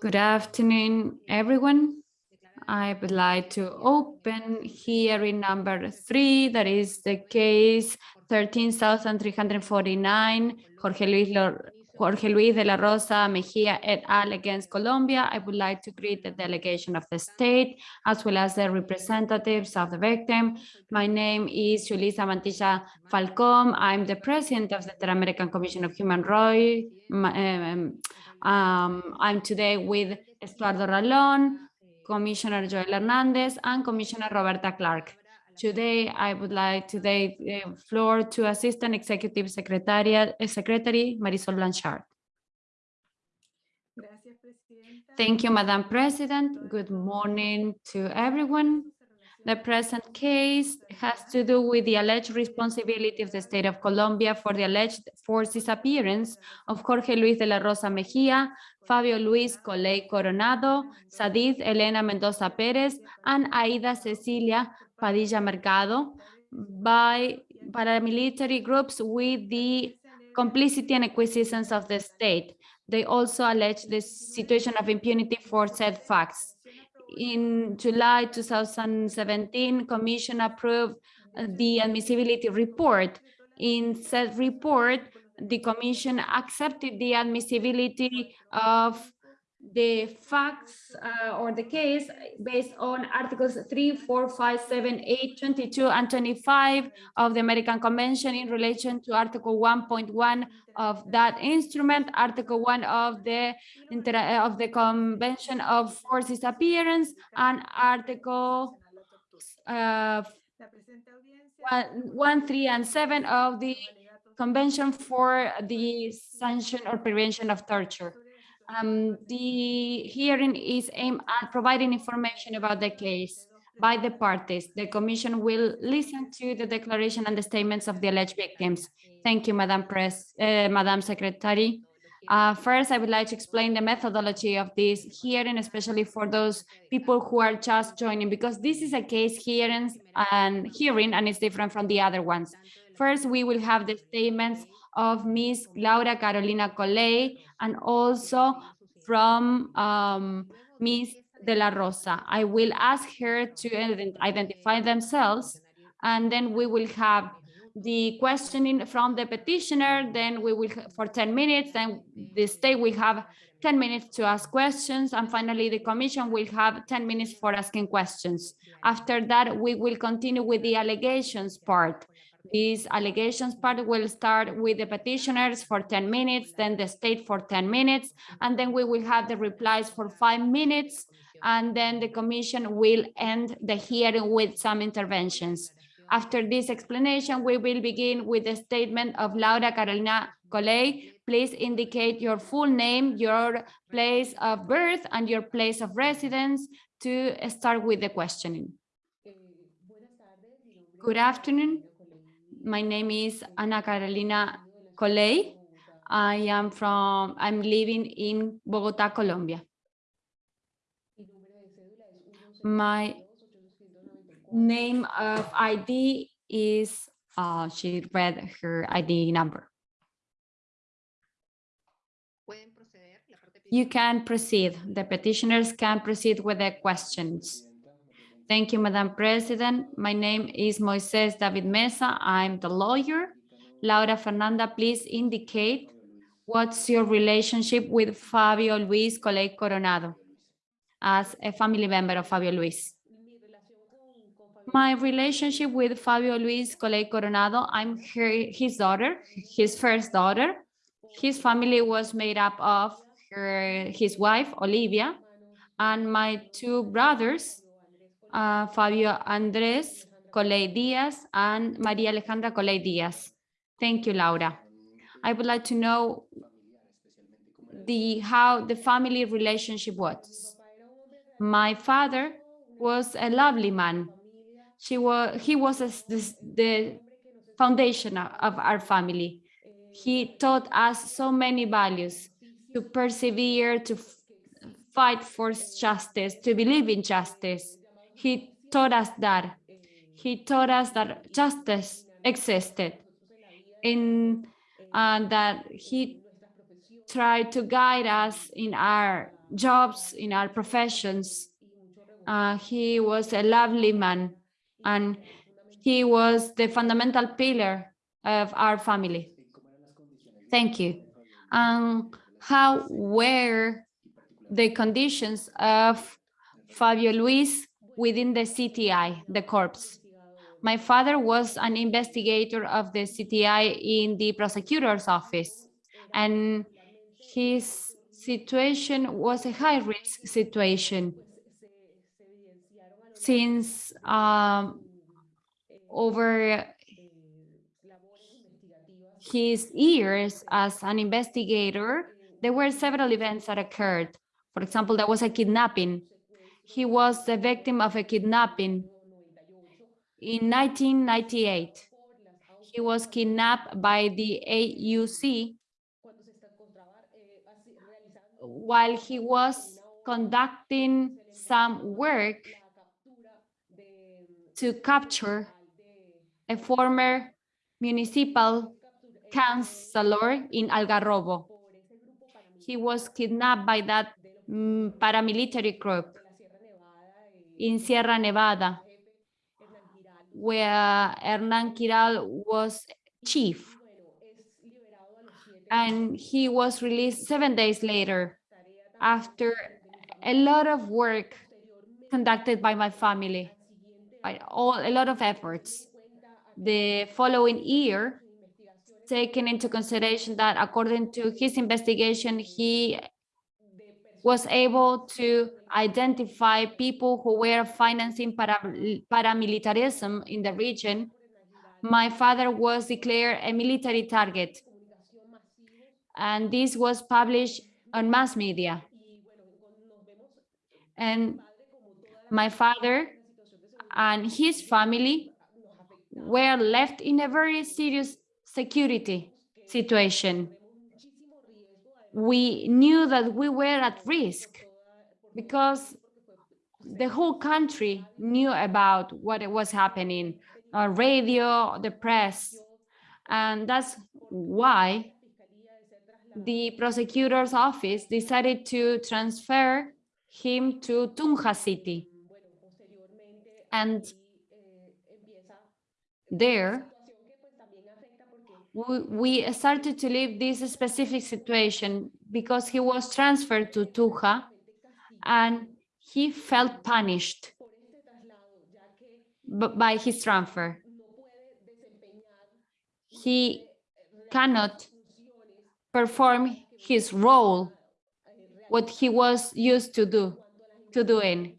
Good afternoon, everyone. I would like to open hearing number three, that is the case 13,349, Jorge Luis, Jorge Luis de la Rosa Mejia et al. against Colombia. I would like to greet the delegation of the state, as well as the representatives of the victim. My name is Julissa Mantilla Falcón. I'm the president of the Inter-American Commission of Human Rights. Um, um, I'm today with Estuardo Ralón, Commissioner Joel Hernandez, and Commissioner Roberta Clarke. Today, I would like to the floor to Assistant Executive Secretary, eh, Secretary Marisol Blanchard. Thank you, Madam President. Good morning to everyone. The present case has to do with the alleged responsibility of the state of Colombia for the alleged forced disappearance of Jorge Luis de la Rosa Mejia, Fabio Luis Coley Coronado, Sadith Elena Mendoza Perez, and Aida Cecilia Padilla Mercado by paramilitary groups with the complicity and acquiescence of the state. They also allege the situation of impunity for said facts in July 2017, Commission approved uh, the admissibility report. In said report, the Commission accepted the admissibility of the facts uh, or the case based on articles 3, 4, 5, 7, 8, 22, and 25 of the American Convention in relation to Article 1.1 of that instrument, Article 1 of the of the Convention of Forced Disappearance, and Article uh, 1, 3, and 7 of the Convention for the Sanction or Prevention of Torture. Um, the hearing is aimed at providing information about the case by the parties. The Commission will listen to the declaration and the statements of the alleged victims. Thank you, Madam Press, uh, Madam Secretary. Uh, first, I would like to explain the methodology of this hearing, especially for those people who are just joining, because this is a case hearing and hearing, and it's different from the other ones. First, we will have the statements of Ms. Laura Carolina Coley and also from um, Ms. De La Rosa. I will ask her to identify themselves and then we will have the questioning from the petitioner, then we will for 10 minutes, then the state will have 10 minutes to ask questions, and finally the commission will have 10 minutes for asking questions. After that, we will continue with the allegations part. These allegations part will start with the petitioners for 10 minutes, then the state for 10 minutes, and then we will have the replies for five minutes, and then the commission will end the hearing with some interventions. After this explanation, we will begin with the statement of Laura Carolina Coley. Please indicate your full name, your place of birth, and your place of residence to start with the questioning. Good afternoon. My name is Ana Carolina Coley. I am from, I'm living in Bogota, Colombia. My name of ID is, uh, she read her ID number. You can proceed. The petitioners can proceed with their questions. Thank you, Madam President. My name is Moises David Mesa. I'm the lawyer. Laura Fernanda, please indicate what's your relationship with Fabio Luis Coley Coronado as a family member of Fabio Luis. My relationship with Fabio Luis Coley Coronado, I'm his daughter, his first daughter. His family was made up of her, his wife, Olivia, and my two brothers, Fabio Andres Coley Diaz and Maria Alejandra Coley Diaz. Thank you, Laura. I would like to know the how the family relationship was. My father was a lovely man. She was he was a, the, the foundation of our family. He taught us so many values to persevere, to fight for justice, to believe in justice, he taught us that. He taught us that justice existed in and that he tried to guide us in our jobs, in our professions. Uh, he was a lovely man and he was the fundamental pillar of our family. Thank you. Um, how were the conditions of Fabio Luis within the CTI, the corps? My father was an investigator of the CTI in the prosecutor's office, and his situation was a high-risk situation since um, over his years as an investigator, there were several events that occurred. For example, there was a kidnapping. He was the victim of a kidnapping in 1998. He was kidnapped by the AUC while he was conducting some work to capture a former municipal councillor in Algarrobo. He was kidnapped by that mm, paramilitary group in Sierra Nevada, where Hernan Giraldo was chief. And he was released seven days later after a lot of work conducted by my family, by all a lot of efforts. The following year, taken into consideration that according to his investigation, he was able to identify people who were financing para, paramilitarism in the region. My father was declared a military target, and this was published on mass media. And my father and his family were left in a very serious security situation. We knew that we were at risk because the whole country knew about what was happening on radio, the press, and that's why the prosecutor's office decided to transfer him to Tunja City. And there, we, started to live this specific situation because he was transferred to Tunja and he felt punished by his transfer. He cannot perform his role, what he was used to do, to doing.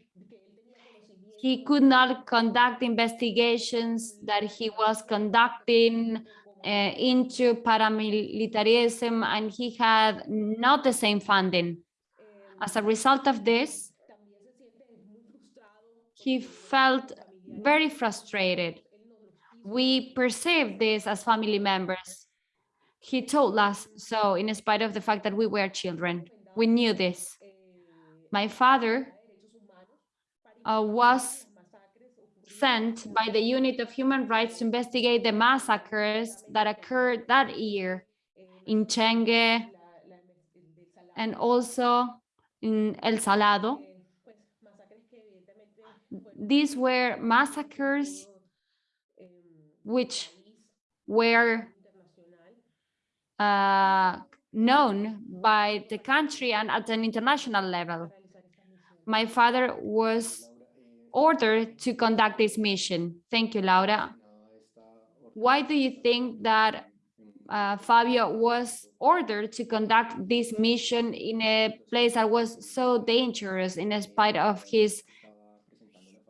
He could not conduct investigations that he was conducting uh, into paramilitarism and he had not the same funding. As a result of this, he felt very frustrated. We perceived this as family members. He told us so in spite of the fact that we were children. We knew this. My father uh, was sent by the Unit of Human Rights to investigate the massacres that occurred that year in Chengue and also in El Salado. These were massacres which were uh, known by the country and at an international level. My father was ordered to conduct this mission. Thank you, Laura. Why do you think that uh, Fabio was ordered to conduct this mission in a place that was so dangerous in spite of his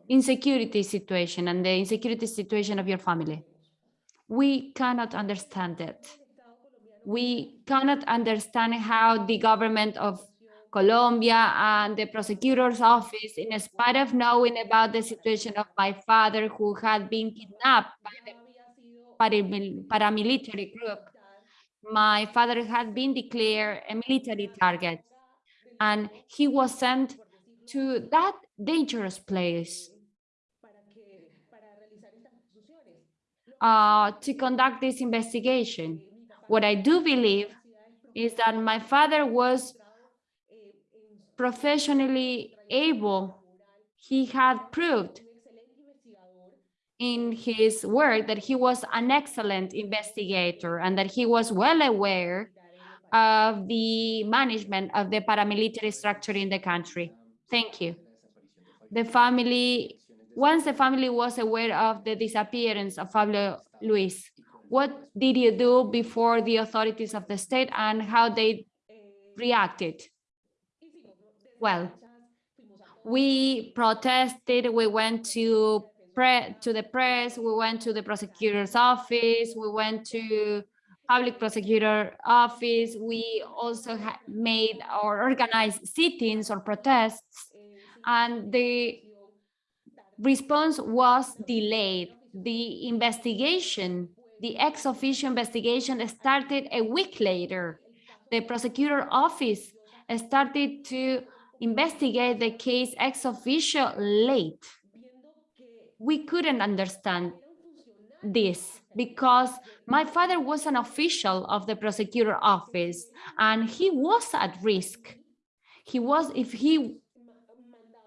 insecurity situation and the insecurity situation of your family? We cannot understand it. We cannot understand how the government of Colombia and the prosecutor's office, in spite of knowing about the situation of my father who had been kidnapped by the paramilitary group, my father had been declared a military target and he was sent to that dangerous place uh, to conduct this investigation. What I do believe is that my father was professionally able. He had proved in his work that he was an excellent investigator and that he was well aware of the management of the paramilitary structure in the country. Thank you. The family, once the family was aware of the disappearance of Pablo Luis, what did you do before the authorities of the state and how they reacted? Well, we protested, we went to to the press, we went to the prosecutor's office, we went to public prosecutor office. We also made or organized sit-ins or protests and the response was delayed. The investigation, the ex officio investigation started a week later. The prosecutor office started to investigate the case ex officio late. We couldn't understand this because my father was an official of the prosecutor office and he was at risk. He was, if he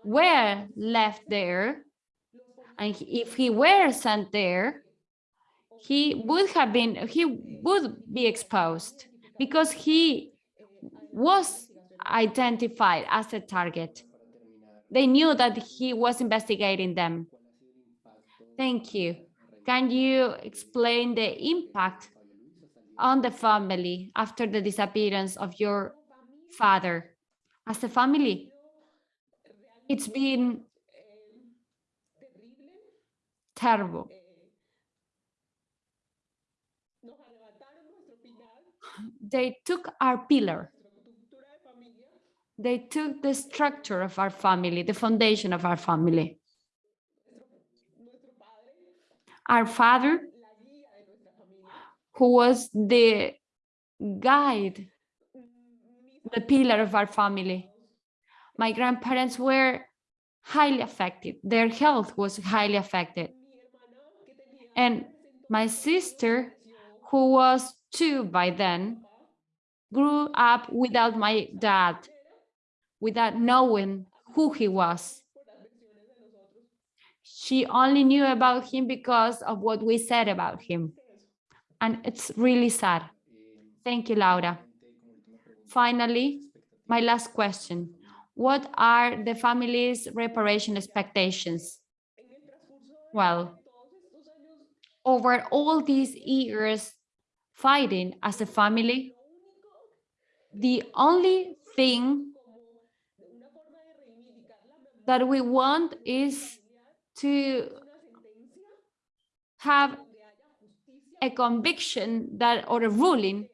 were left there and if he were sent there, he would have been, he would be exposed because he was identified as a target. They knew that he was investigating them. Thank you. Can you explain the impact on the family after the disappearance of your father? As a family, it's been terrible. They took our pillar. They took the structure of our family, the foundation of our family. Our father, who was the guide, the pillar of our family. My grandparents were highly affected. Their health was highly affected. And my sister, who was two by then, grew up without my dad, without knowing who he was. She only knew about him because of what we said about him. And it's really sad. Thank you, Laura. Finally, my last question. What are the family's reparation expectations? Well, over all these years fighting as a family, the only thing that we want is to have a conviction that or a ruling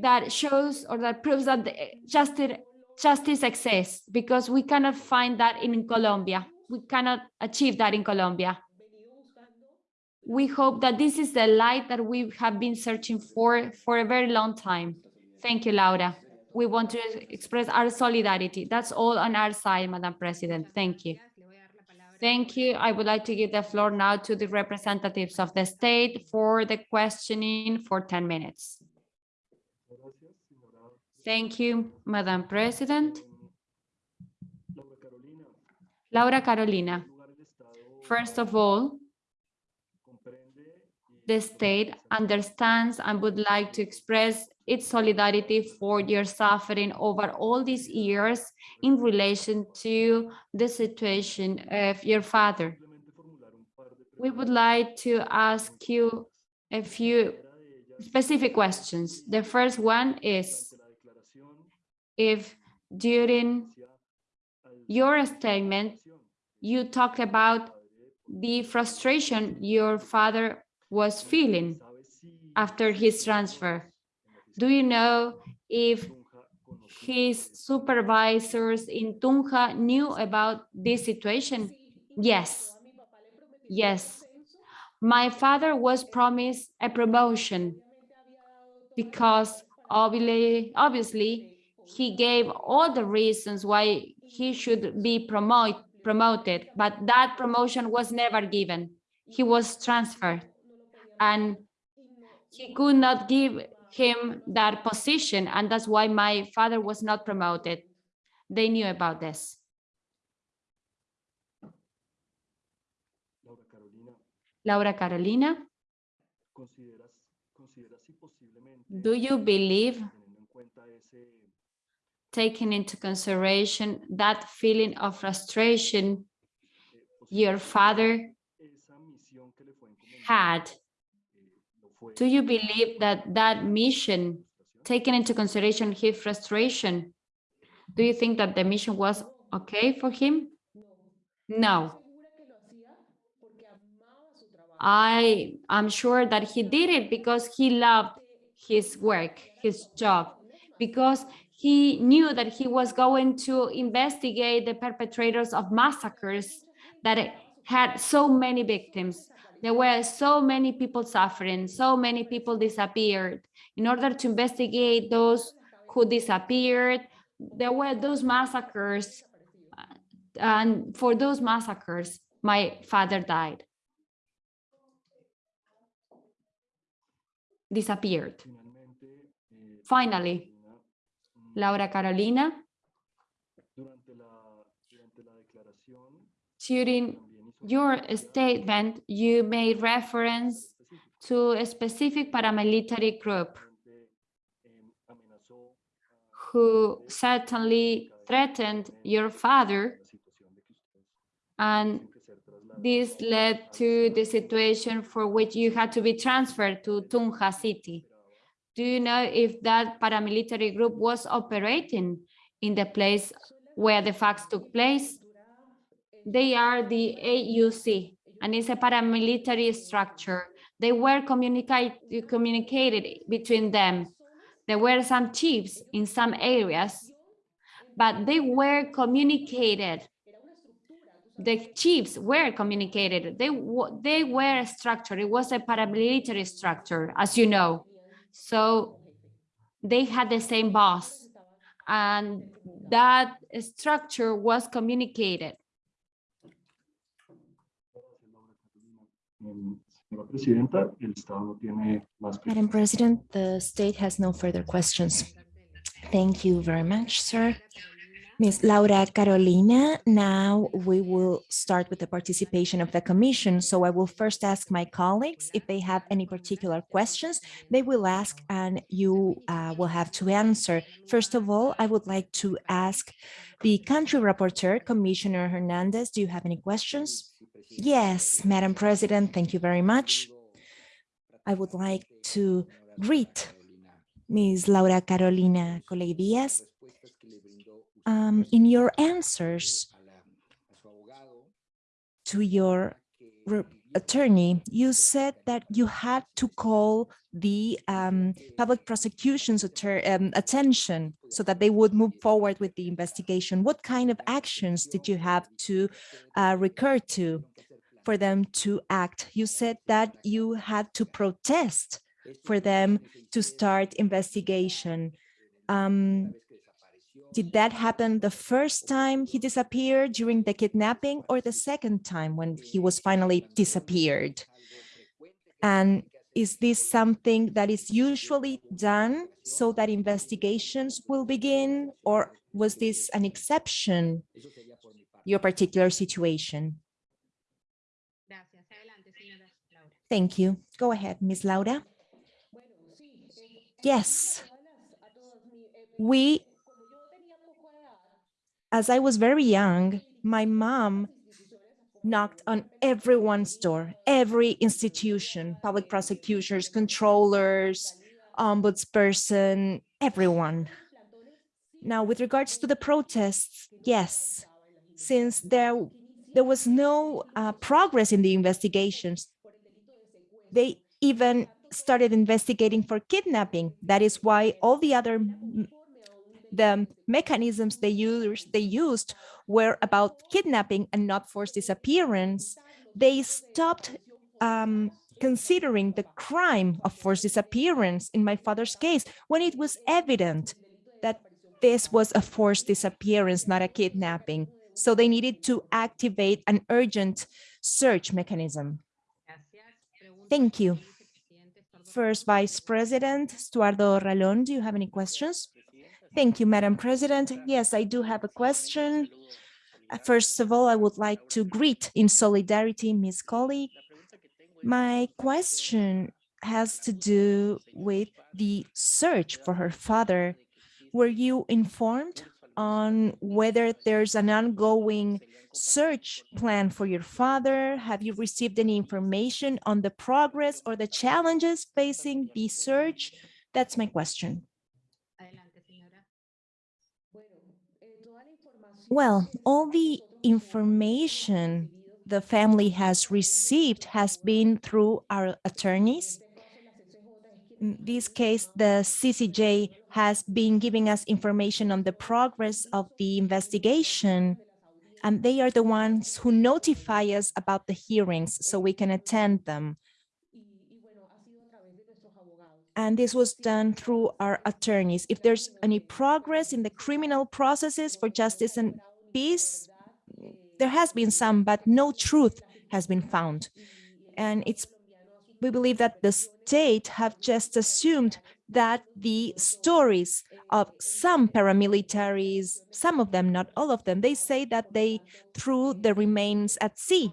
that shows or that proves that justice justice exists because we cannot find that in Colombia. We cannot achieve that in Colombia. We hope that this is the light that we have been searching for for a very long time. Thank you, Laura. We want to express our solidarity. That's all on our side, Madam President. Thank you. Thank you. I would like to give the floor now to the representatives of the state for the questioning for 10 minutes. Thank you, Madam President. Laura Carolina, first of all, the state understands and would like to express its solidarity for your suffering over all these years in relation to the situation of your father. We would like to ask you a few specific questions. The first one is if during your statement you talked about the frustration your father was feeling after his transfer. Do you know if his supervisors in Tunja knew about this situation? Yes. Yes. My father was promised a promotion because obviously, obviously he gave all the reasons why he should be promote, promoted, but that promotion was never given. He was transferred and he could not give him that position, and that's why my father was not promoted. They knew about this. Laura Carolina, Laura Carolina, ¿consideras, consideras si do you believe, teniendo en cuenta ese, taking into consideration that feeling of frustration eh, your father esa misión que le fue encomendada, had, do you believe that that mission, taking into consideration his frustration, do you think that the mission was okay for him? No. I am sure that he did it because he loved his work, his job, because he knew that he was going to investigate the perpetrators of massacres that had so many victims. There were so many people suffering, so many people disappeared. In order to investigate those who disappeared, there were those massacres. And for those massacres, my father died. Disappeared. Finally, Laura Carolina, during your statement, you made reference to a specific paramilitary group who certainly threatened your father and this led to the situation for which you had to be transferred to Tunja city. Do you know if that paramilitary group was operating in the place where the facts took place? They are the AUC, and it's a paramilitary structure. They were communicate, communicated between them. There were some chiefs in some areas, but they were communicated. The chiefs were communicated. They, they were a structure. It was a paramilitary structure, as you know. So they had the same boss and that structure was communicated. Gracias, Laura Carolina. Em, Señora Presidenta, el Estado no tiene más Madam. President, the state has no further questions. Thank you very much, sir. Ms. Laura Carolina, now we will start with the participation of the commission. So I will first ask my colleagues if they have any particular questions. They will ask and you uh, will have to answer. First of all, I would like to ask the country rapporteur, Commissioner Hernandez, do you have any questions? Yes, Madam President, thank you very much. I would like to greet Ms. Laura Carolina Coley Diaz. Um, in your answers to your attorney, you said that you had to call the um, public prosecution's um, attention so that they would move forward with the investigation. What kind of actions did you have to uh, recur to for them to act? You said that you had to protest for them to start investigation. Um, did that happen the first time he disappeared during the kidnapping or the second time when he was finally disappeared? And is this something that is usually done so that investigations will begin or was this an exception, your particular situation? Thank you. Go ahead, Ms. Laura. Yes. We, as I was very young, my mom knocked on everyone's door, every institution, public prosecutors, controllers, ombudsperson, everyone. Now, with regards to the protests, yes, since there, there was no uh, progress in the investigations, they even started investigating for kidnapping. That is why all the other the mechanisms they used they used were about kidnapping and not forced disappearance. They stopped um, considering the crime of forced disappearance in my father's case when it was evident that this was a forced disappearance, not a kidnapping. So they needed to activate an urgent search mechanism. Thank you. First Vice President Estuardo Ralón, do you have any questions? Thank you, Madam President. Yes, I do have a question. Uh, First of all, I would like to greet in solidarity Ms. Coley. My question has to do with the search for her father. Were you informed on whether there's an ongoing search plan for your father? Have you received any information on the progress or the challenges facing the search? That's my question. Adelante, señora. Well, all the information the family has received has been through our attorneys. In this case, the CCJ has been giving us information on the progress of the investigation, and they are the ones who notify us about the hearings so we can attend them. And this was done through our attorneys. If there's any progress in the criminal processes for justice and peace, there has been some, but no truth has been found. And it's, we believe that the state have just assumed that the stories of some paramilitaries, some of them, not all of them, they say that they threw the remains at sea.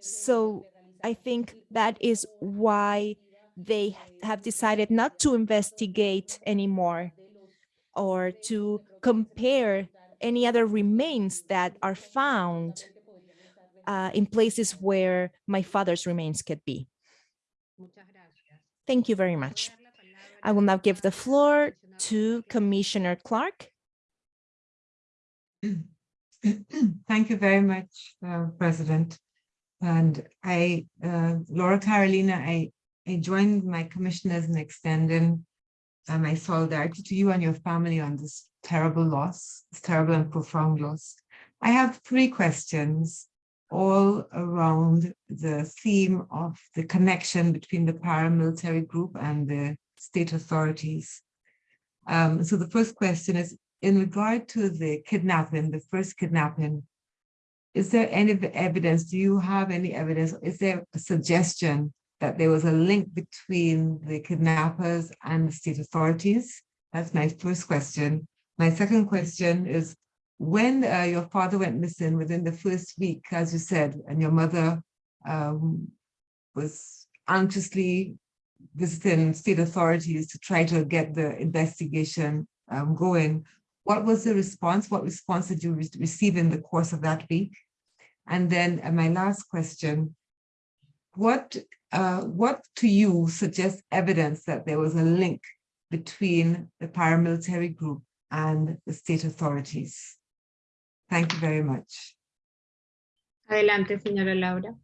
So I think that is why they have decided not to investigate anymore or to compare any other remains that are found uh, in places where my father's remains could be. Thank you very much. I will now give the floor to Commissioner Clarke. Thank you very much, uh, President. And I, uh, Laura Carolina, I, I join my commissioners in extending uh, my solidarity to you and your family on this terrible loss, this terrible and profound loss. I have three questions all around the theme of the connection between the paramilitary group and the state authorities. Um, so the first question is, in regard to the kidnapping, the first kidnapping, is there any evidence, do you have any evidence, is there a suggestion that there was a link between the kidnappers and the state authorities? That's my first question. My second question is, when uh, your father went missing within the first week, as you said, and your mother um, was anxiously visiting state authorities to try to get the investigation um, going, what was the response? What response did you re- receive in the course of that week? And then uh, my last question, what, uh, what to you suggests evidence that there was a link between the paramilitary group and the state authorities? Thank you very much. Adelante, señora Laura.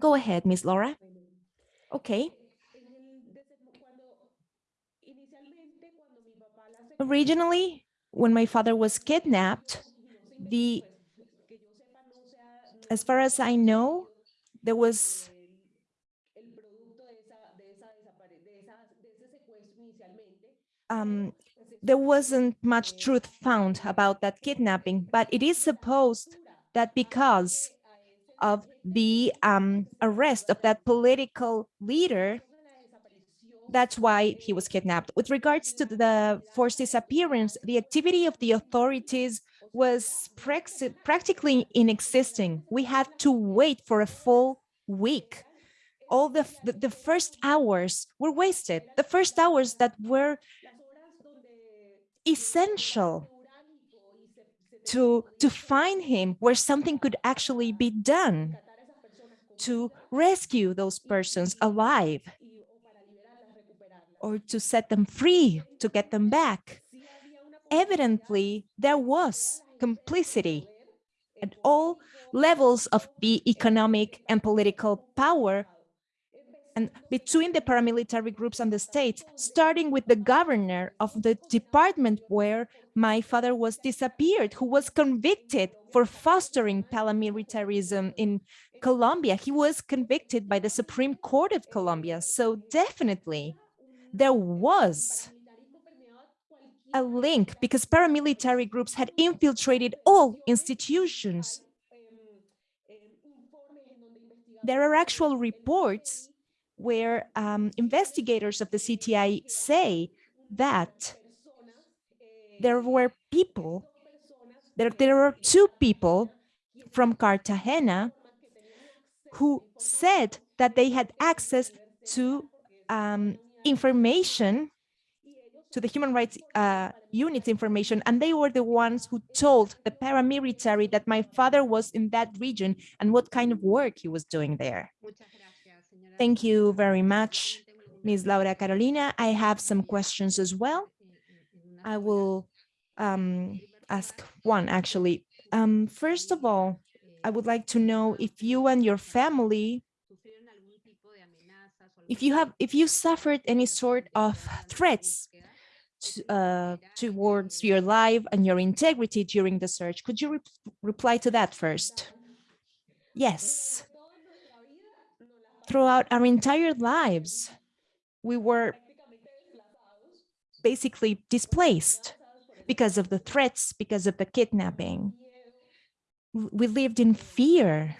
Go ahead, Miss Laura. Okay. Originally, when my father was kidnapped, the, as far as I know, there was um, there wasn't much truth found about that kidnapping, but it is supposed that because of the um, arrest of that political leader, that's why he was kidnapped. With regards to the forced disappearance, the activity of the authorities was practically inexisting. We had to wait for a full week. All the, the, the first hours were wasted. The first hours that were essential to, to find him where something could actually be done to rescue those persons alive or to set them free, to get them back. Evidently, there was complicity at all levels of the economic and political power and between the paramilitary groups and the state, starting with the governor of the department where my father was disappeared, who was convicted for fostering paramilitarism in Colombia. He was convicted by the Supreme Court of Colombia. So definitely there was a link because paramilitary groups had infiltrated all institutions. there are actual reports where um, investigators of the CTI say that there were people, there, there were two people from Cartagena who said that they had access to um, information, to the human rights uh, information, and they were the ones who told the paramilitary that my father was in that region and what kind of work he was doing there. Thank you very much, Ms. Laura Carolina. I have some questions as well. I will um, ask one actually. Um, first of all, I would like to know if you and your family, if you have, if you suffered any sort of threats uh, towards your life and your integrity during the search. Could you re reply to that first? Yes. Throughout our entire lives, we were basically displaced because of the threats, because of the kidnapping. We lived in fear.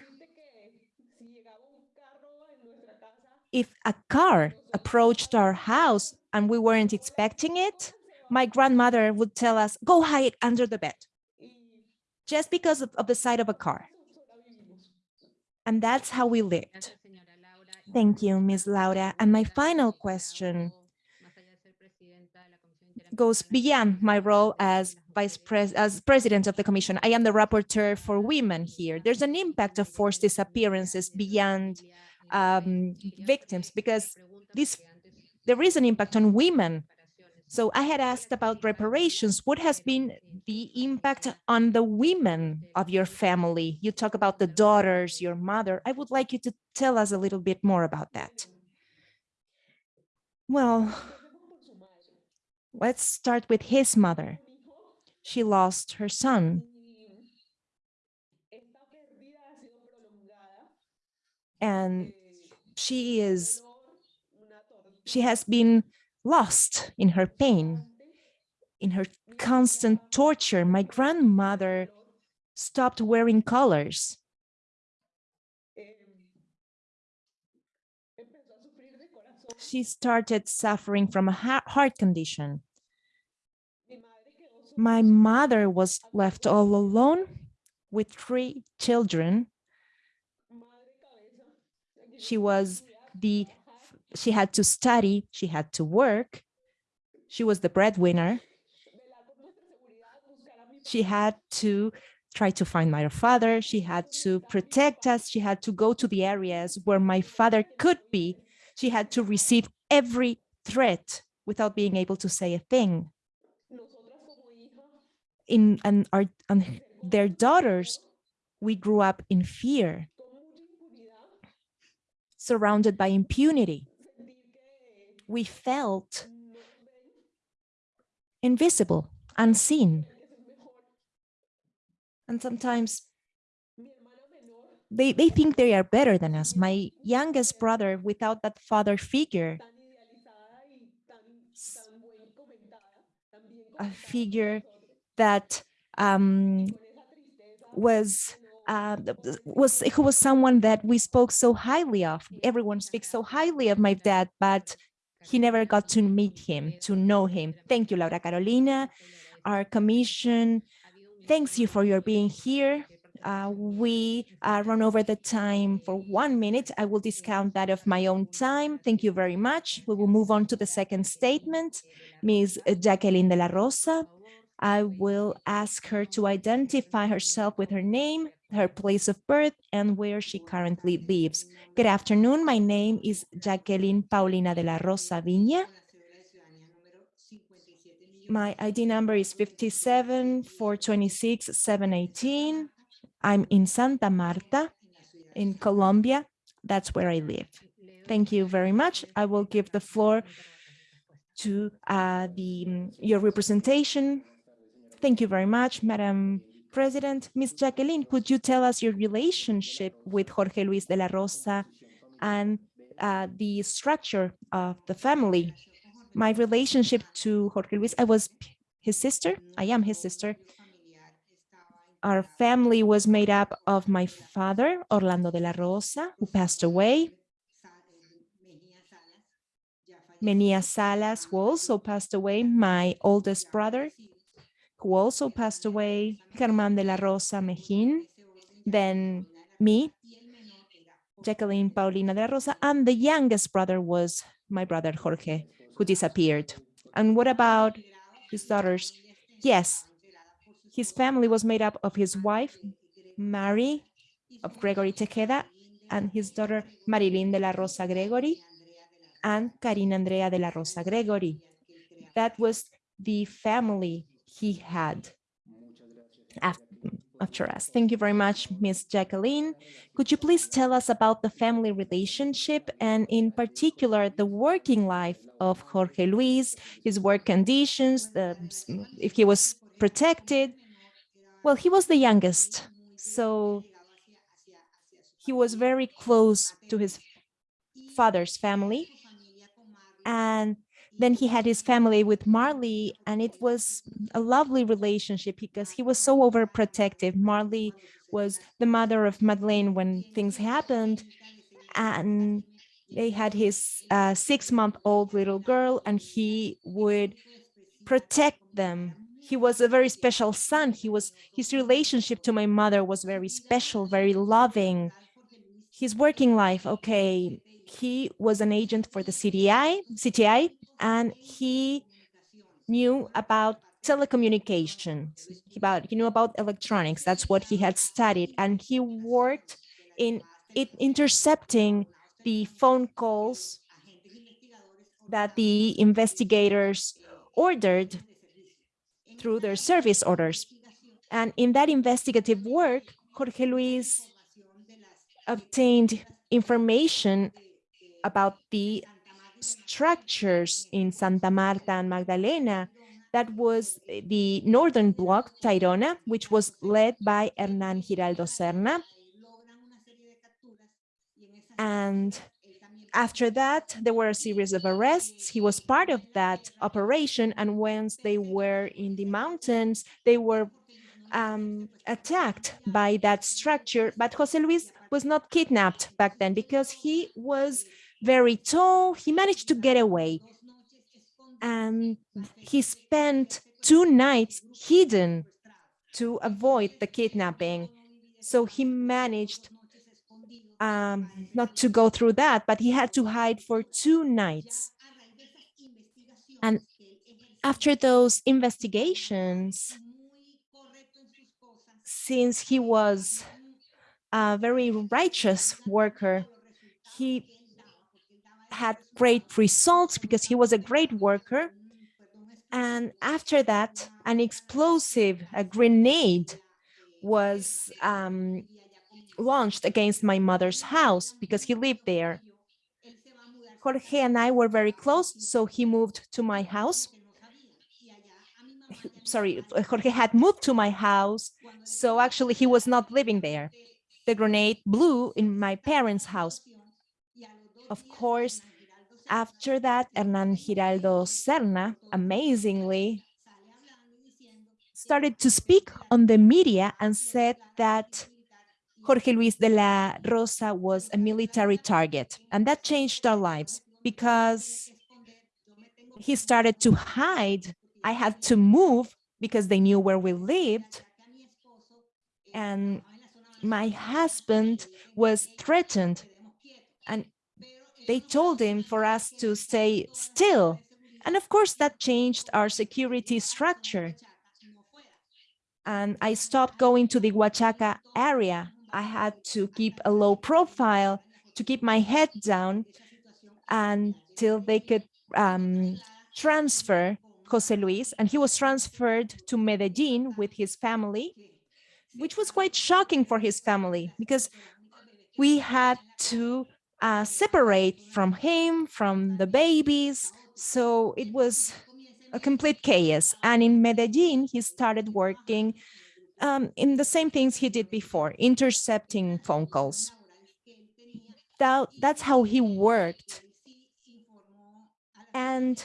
If a car approached our house and we weren't expecting it, my grandmother would tell us, go hide under the bed, just because of, of the sight of a car. And that's how we lived. Thank you, Ms. Laura. And my final question goes beyond my role as vice pres as president of the commission. I am the rapporteur for women here. There's an impact of forced disappearances beyond um, victims because this there is an impact on women. So I had asked about reparations. What has been the impact on the women of your family? You talk about the daughters, your mother. I would like you to tell us a little bit more about that. Well, let's start with his mother. She lost her son. And she is, she has been lost in her pain, in her constant torture. My grandmother stopped wearing colors. She started suffering from a heart condition. My mother was left all alone with three children. She was the, she had to study, she had to work. She was the breadwinner. She had to try to find my father. She had to protect us. She had to go to the areas where my father could be. She had to receive every threat without being able to say a thing. In and our and their daughters, we grew up in fear, surrounded by impunity. We felt invisible, unseen. And sometimes they, they think they are better than us. My youngest brother, without that father figure, a figure that um, was uh, was who was someone that we spoke so highly of. Everyone speaks so highly of my dad, but he never got to meet him, to know him. Thank you, Laura Carolina. Our commission thanks you for your being here. Uh, we uh, run over the time for one minute. I will discount that of my own time. Thank you very much. We will move on to the second statement. Ms. Jacqueline de la Rosa. I will ask her to identify herself with her name, her place of birth, and where she currently lives. Good afternoon. My name is Jacqueline Paulina de la Rosa Viña. My ID number is 57 426 718. I'm in Santa Marta in Colombia. That's where I live. Thank you very much. I will give the floor to uh, the your representation. Thank you very much, Madam President. Ms. Jacqueline, could you tell us your relationship with Jorge Luis de la Rosa and uh, the structure of the family? My relationship to Jorge Luis, I was his sister. I am his sister. Our family was made up of my father, Orlando de la Rosa, who passed away, Menia Salas, who also passed away, my oldest brother, who also passed away, Germán de la Rosa Mejía, then me, Jacqueline Paulina de la Rosa, and the youngest brother was my brother Jorge, who disappeared. And what about his daughters? Yes, his family was made up of his wife, Mary of Gregory Tejeda, and his daughter Marilyn de la Rosa Gregory, and Karina Andrea de la Rosa Gregory. That was the family he had after us. Thank you very much, Miss Jacqueline. Could you please tell us about the family relationship and in particular, the working life of Jorge Luis, his work conditions, the, if he was protected? Well, he was the youngest, so he was very close to his father's family. And then he had his family with Marley, and it was a lovely relationship because he was so overprotective. Marley was the mother of Madeleine when things happened, and they had his uh, six-month-old little girl, and he would protect them. He was a very special son. He was his relationship to my mother was very special, very loving. His working life, okay, he was an agent for the CTI, CTI, and he knew about telecommunications, about he knew about electronics. That's what he had studied, and he worked in it intercepting the phone calls that the investigators ordered through their service orders. And in that investigative work, Jorge Luis obtained information about the structures in Santa Marta and Magdalena. That was the northern block, Tayrona, which was led by Hernan Giraldo Serna. And after that, there were a series of arrests. He was part of that operation. And once they were in the mountains, they were um, attacked by that structure. But Jose Luis was not kidnapped back then because he was very tall. He managed to get away. And he spent two nights hidden to avoid the kidnapping. So he managed um, not to go through that, but he had to hide for two nights. And after those investigations, since he was a very righteous worker, he had great results because he was a great worker. And after that, an explosive, a grenade was um, launched against my mother's house because he lived there. Jorge and I were very close, so he moved to my house. Sorry, Jorge had moved to my house, so actually he was not living there. The grenade blew in my parents' house. Of course, after that, Hernan Giraldo Serna, amazingly, started to speak on the media and said that Jorge Luis de la Rosa was a military target. And that changed our lives because he started to hide. I had to move because they knew where we lived. And my husband was threatened and they told him for us to stay still. And of course, that changed our security structure. And I stopped going to the Guachaca area. I had to keep a low profile to keep my head down until they could um, transfer Jose Luis. And he was transferred to Medellin with his family, which was quite shocking for his family because we had to uh, separate from him, from the babies. So it was a complete chaos. And in Medellin, he started working um, in the same things he did before, intercepting phone calls. That, that's how he worked. And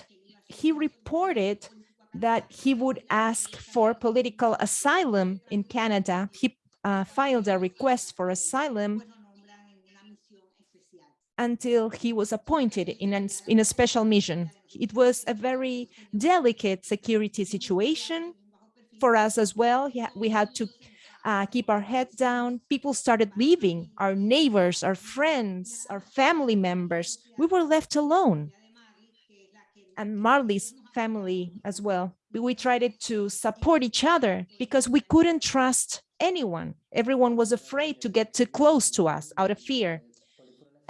he reported that he would ask for political asylum in Canada. He uh, filed a request for asylum until he was appointed in, an, in a special mission. It was a very delicate security situation for us as well. We had to uh, keep our heads down. People started leaving, our neighbors, our friends, our family members. We were left alone. And Marley's family as well. We- We tried to support each other because we couldn't trust anyone. Everyone was afraid to get too close to us out of fear.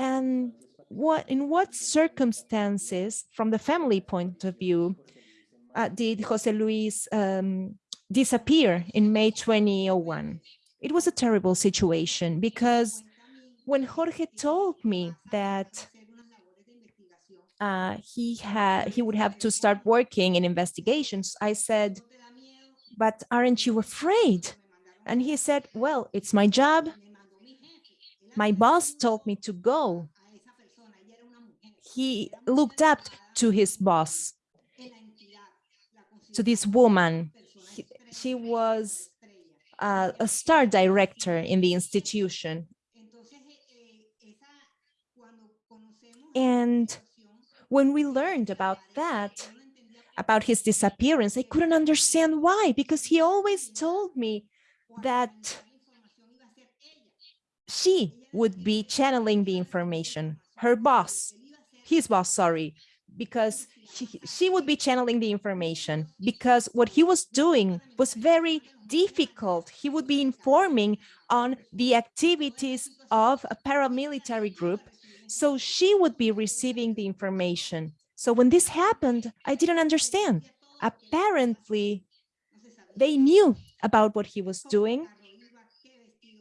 And what in what circumstances, from the family point of view, uh, did Jose Luis um, disappear in May 2001? It was a terrible situation because when Jorge told me that uh, he had he would have to start working in investigations, I said, "But aren't you afraid?" And he said, "Well, it's my job. My boss told me to go." He looked up to his boss, to this woman. He- she was uh, a star director in the institution. And when we learned about that, about his disappearance, I couldn't understand why, because he always told me that she would be channeling the information, her boss, his boss, sorry, because she, she would be channeling the information because what he was doing was very difficult. He would be informing on the activities of a paramilitary group. So she would be receiving the information. So when this happened, I didn't understand. Apparently, they knew about what he was doing.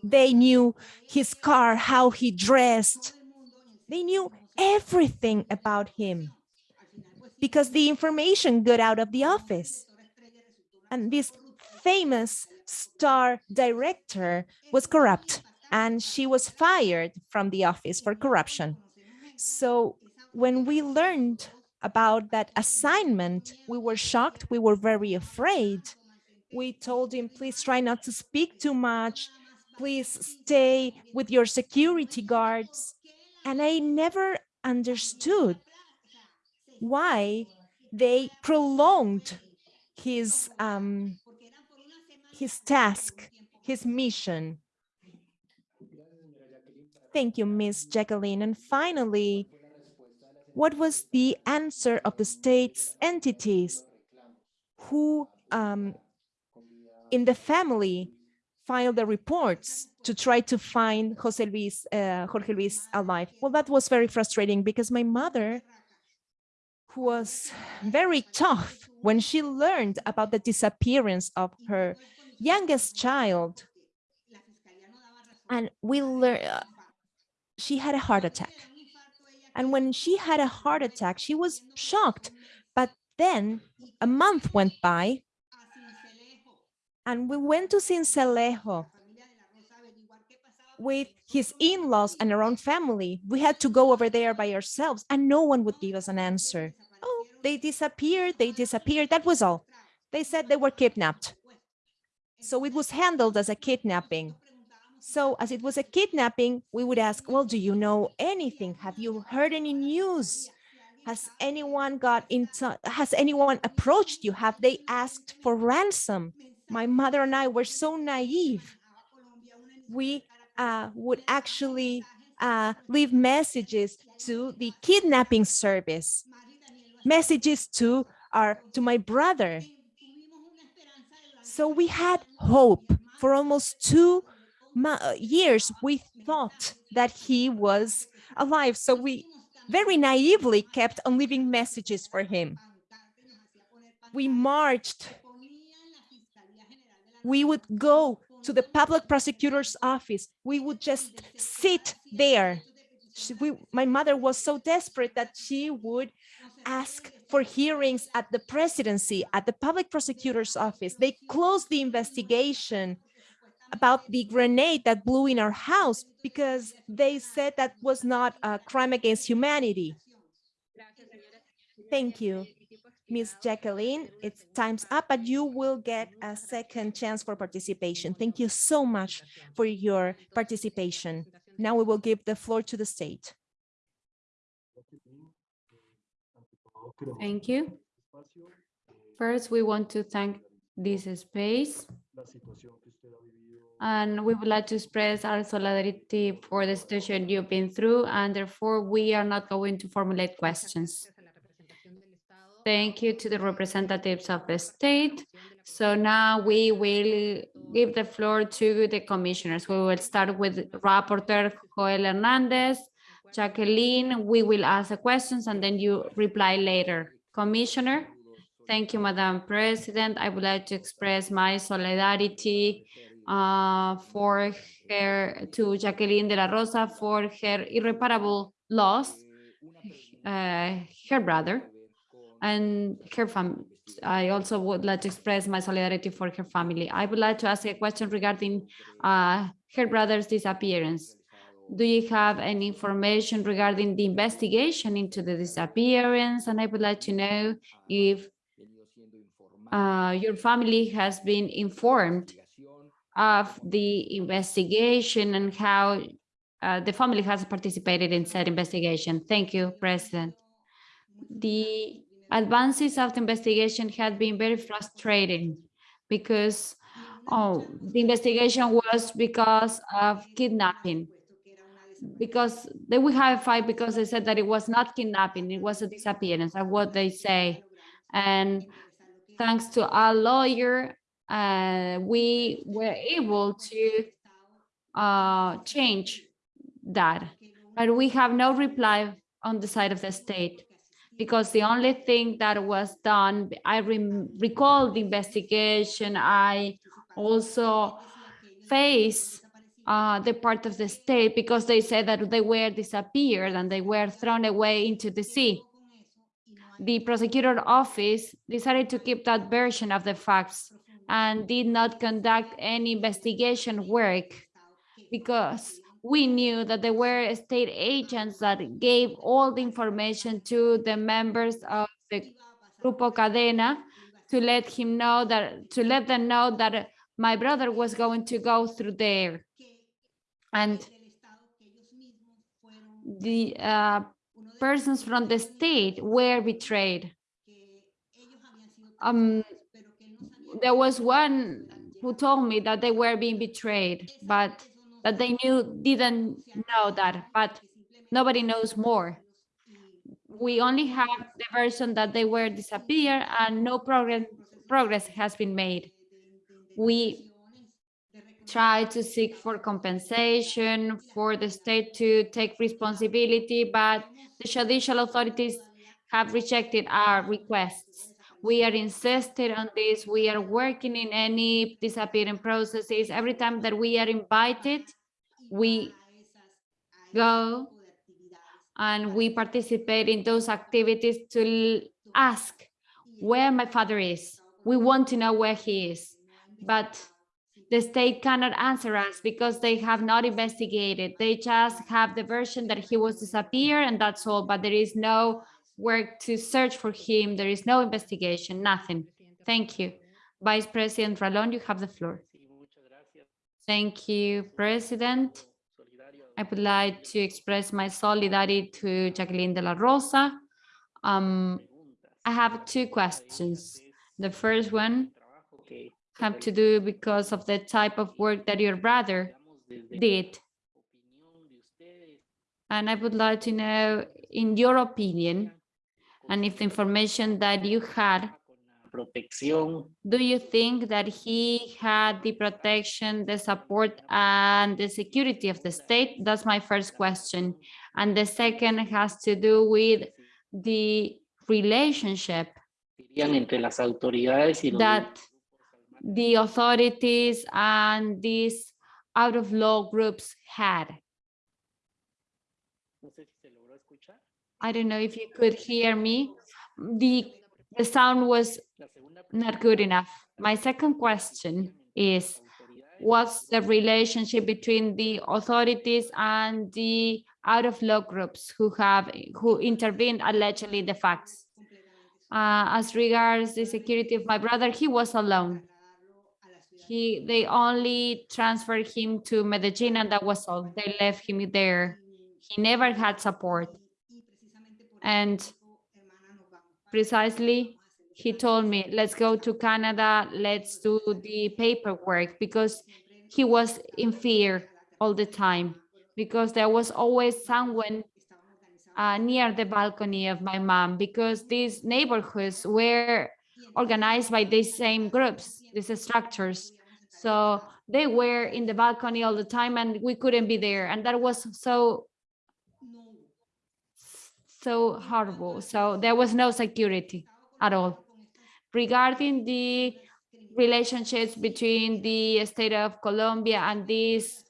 They knew his car, how he dressed. They knew everything about him because the information got out of the office. And this famous star director was corrupt and she was fired from the office for corruption. So when we learned about that assignment, we were shocked, we were very afraid. We told him, please try not to speak too much. Please stay with your security guards. And I never understood why they prolonged his um, his task, his mission. Thank you, Miss Jacqueline. And finally, what was the answer of the state's entities who um, in the family filed the reports to try to find Jose Luis, uh, Jorge Luis alive? Well, that was very frustrating because my mother who was very tough when she learned about the disappearance of her youngest child. And we learned, she had a heart attack. And when she had a heart attack, she was shocked. But then a month went by and we went to Sincelejo with his in-laws and our own family. We had to go over there by ourselves and no one would give us an answer. Oh, they disappeared, they disappeared, that was all. They said they were kidnapped. So it was handled as a kidnapping. So as it was a kidnapping, we would ask, well, do you know anything? Have you heard any news? Has anyone got into, has anyone approached you? Have they asked for ransom? My mother and I were so naive. We uh, would actually uh, leave messages to the kidnapping service, messages to our to my brother. So we had hope for almost two years. We thought that he was alive. So we very naively kept on leaving messages for him. We marched. We would go to the public prosecutor's office. We would just sit there. She, we, my mother was so desperate that she would ask for hearings at the presidency, at the public prosecutor's office. They closed the investigation about the grenade that blew in our house because they said that was not a crime against humanity. Thank you. Miss Jacqueline, it's time's up, but you will get a second chance for participation. Thank you so much for your participation. Now we will give the floor to the state. Thank you. First, we want to thank this space and we would like to express our solidarity for the situation you've been through and therefore we are not going to formulate questions. Thank you to the representatives of the state. So now we will give the floor to the commissioners. We will start with Rapporteur Joel Hernandez. Jacqueline, we will ask the questions and then you reply later. Commissioner, thank you, Madam President. I would like to express my solidarity uh, for her, to Jacqueline de la Rosa for her irreparable loss, uh, her brother and her family. I also would like to express my solidarity for her family. I would like to ask a question regarding uh, her brother's disappearance. Do you have any information regarding the investigation into the disappearance? And I would like to know if uh, your family has been informed of the investigation and how uh, the family has participated in said investigation. Thank you, President. The advances of the investigation had been very frustrating because oh, the investigation was because of kidnapping. Because they would have a fight because they said that it was not kidnapping, it was a disappearance, of what they say. And thanks to our lawyer, uh, we were able to uh, change that. But we have no reply on the side of the state because the only thing that was done, I recall the investigation, I also face uh, the part of the state because they said that they were disappeared and they were thrown away into the sea. The prosecutor office decided to keep that version of the facts and did not conduct any investigation work because we knew that there were state agents that gave all the information to the members of the Grupo Cadena to let him know that, to let them know that my brother was going to go through there. And the uh, persons from the state were betrayed. Um, there was one who told me that they were being betrayed, but that they knew didn't know that, but nobody knows more. We only have the version that they were disappeared and no progress progress has been made. We try to seek for compensation for the state to take responsibility, but the judicial authorities have rejected our requests. We are insisted on this. We are working in any disappearing processes. Every time that we are invited, we go and we participate in those activities to ask where my father is. We want to know where he is, but the state cannot answer us because they have not investigated. They just have the version that he was disappeared and that's all, but there is no work to search for him. There is no investigation, nothing. Thank you. Vice President Ralón, you have the floor. Thank you, President. I would like to express my solidarity to Jacqueline de la Rosa. Um, I have two questions. The first one have to do because of the type of work that your brother did. And I would like to know, in your opinion, and if the information that you had, do you think that he had the protection, the support, and the security of the state? That's my first question. And the second has to do with the relationship that the authorities and these out of law groups had. I don't know if you could hear me. The, the sound was not good enough. My second question is, what's the relationship between the authorities and the out of law groups who have who intervened allegedly the facts? Uh, as regards the security of my brother, he was alone. He, they only transferred him to Medellin and that was all. They left him there. He never had support. And precisely, he told me, let's go to Canada, let's do the paperwork because he was in fear all the time because there was always someone uh, near the balcony of my mom because these neighborhoods were organized by these same groups, these structures. So they were in the balcony all the time and we couldn't be there. And that was so, so horrible. So there was no security at all. Regarding the relationships between the state of Colombia and these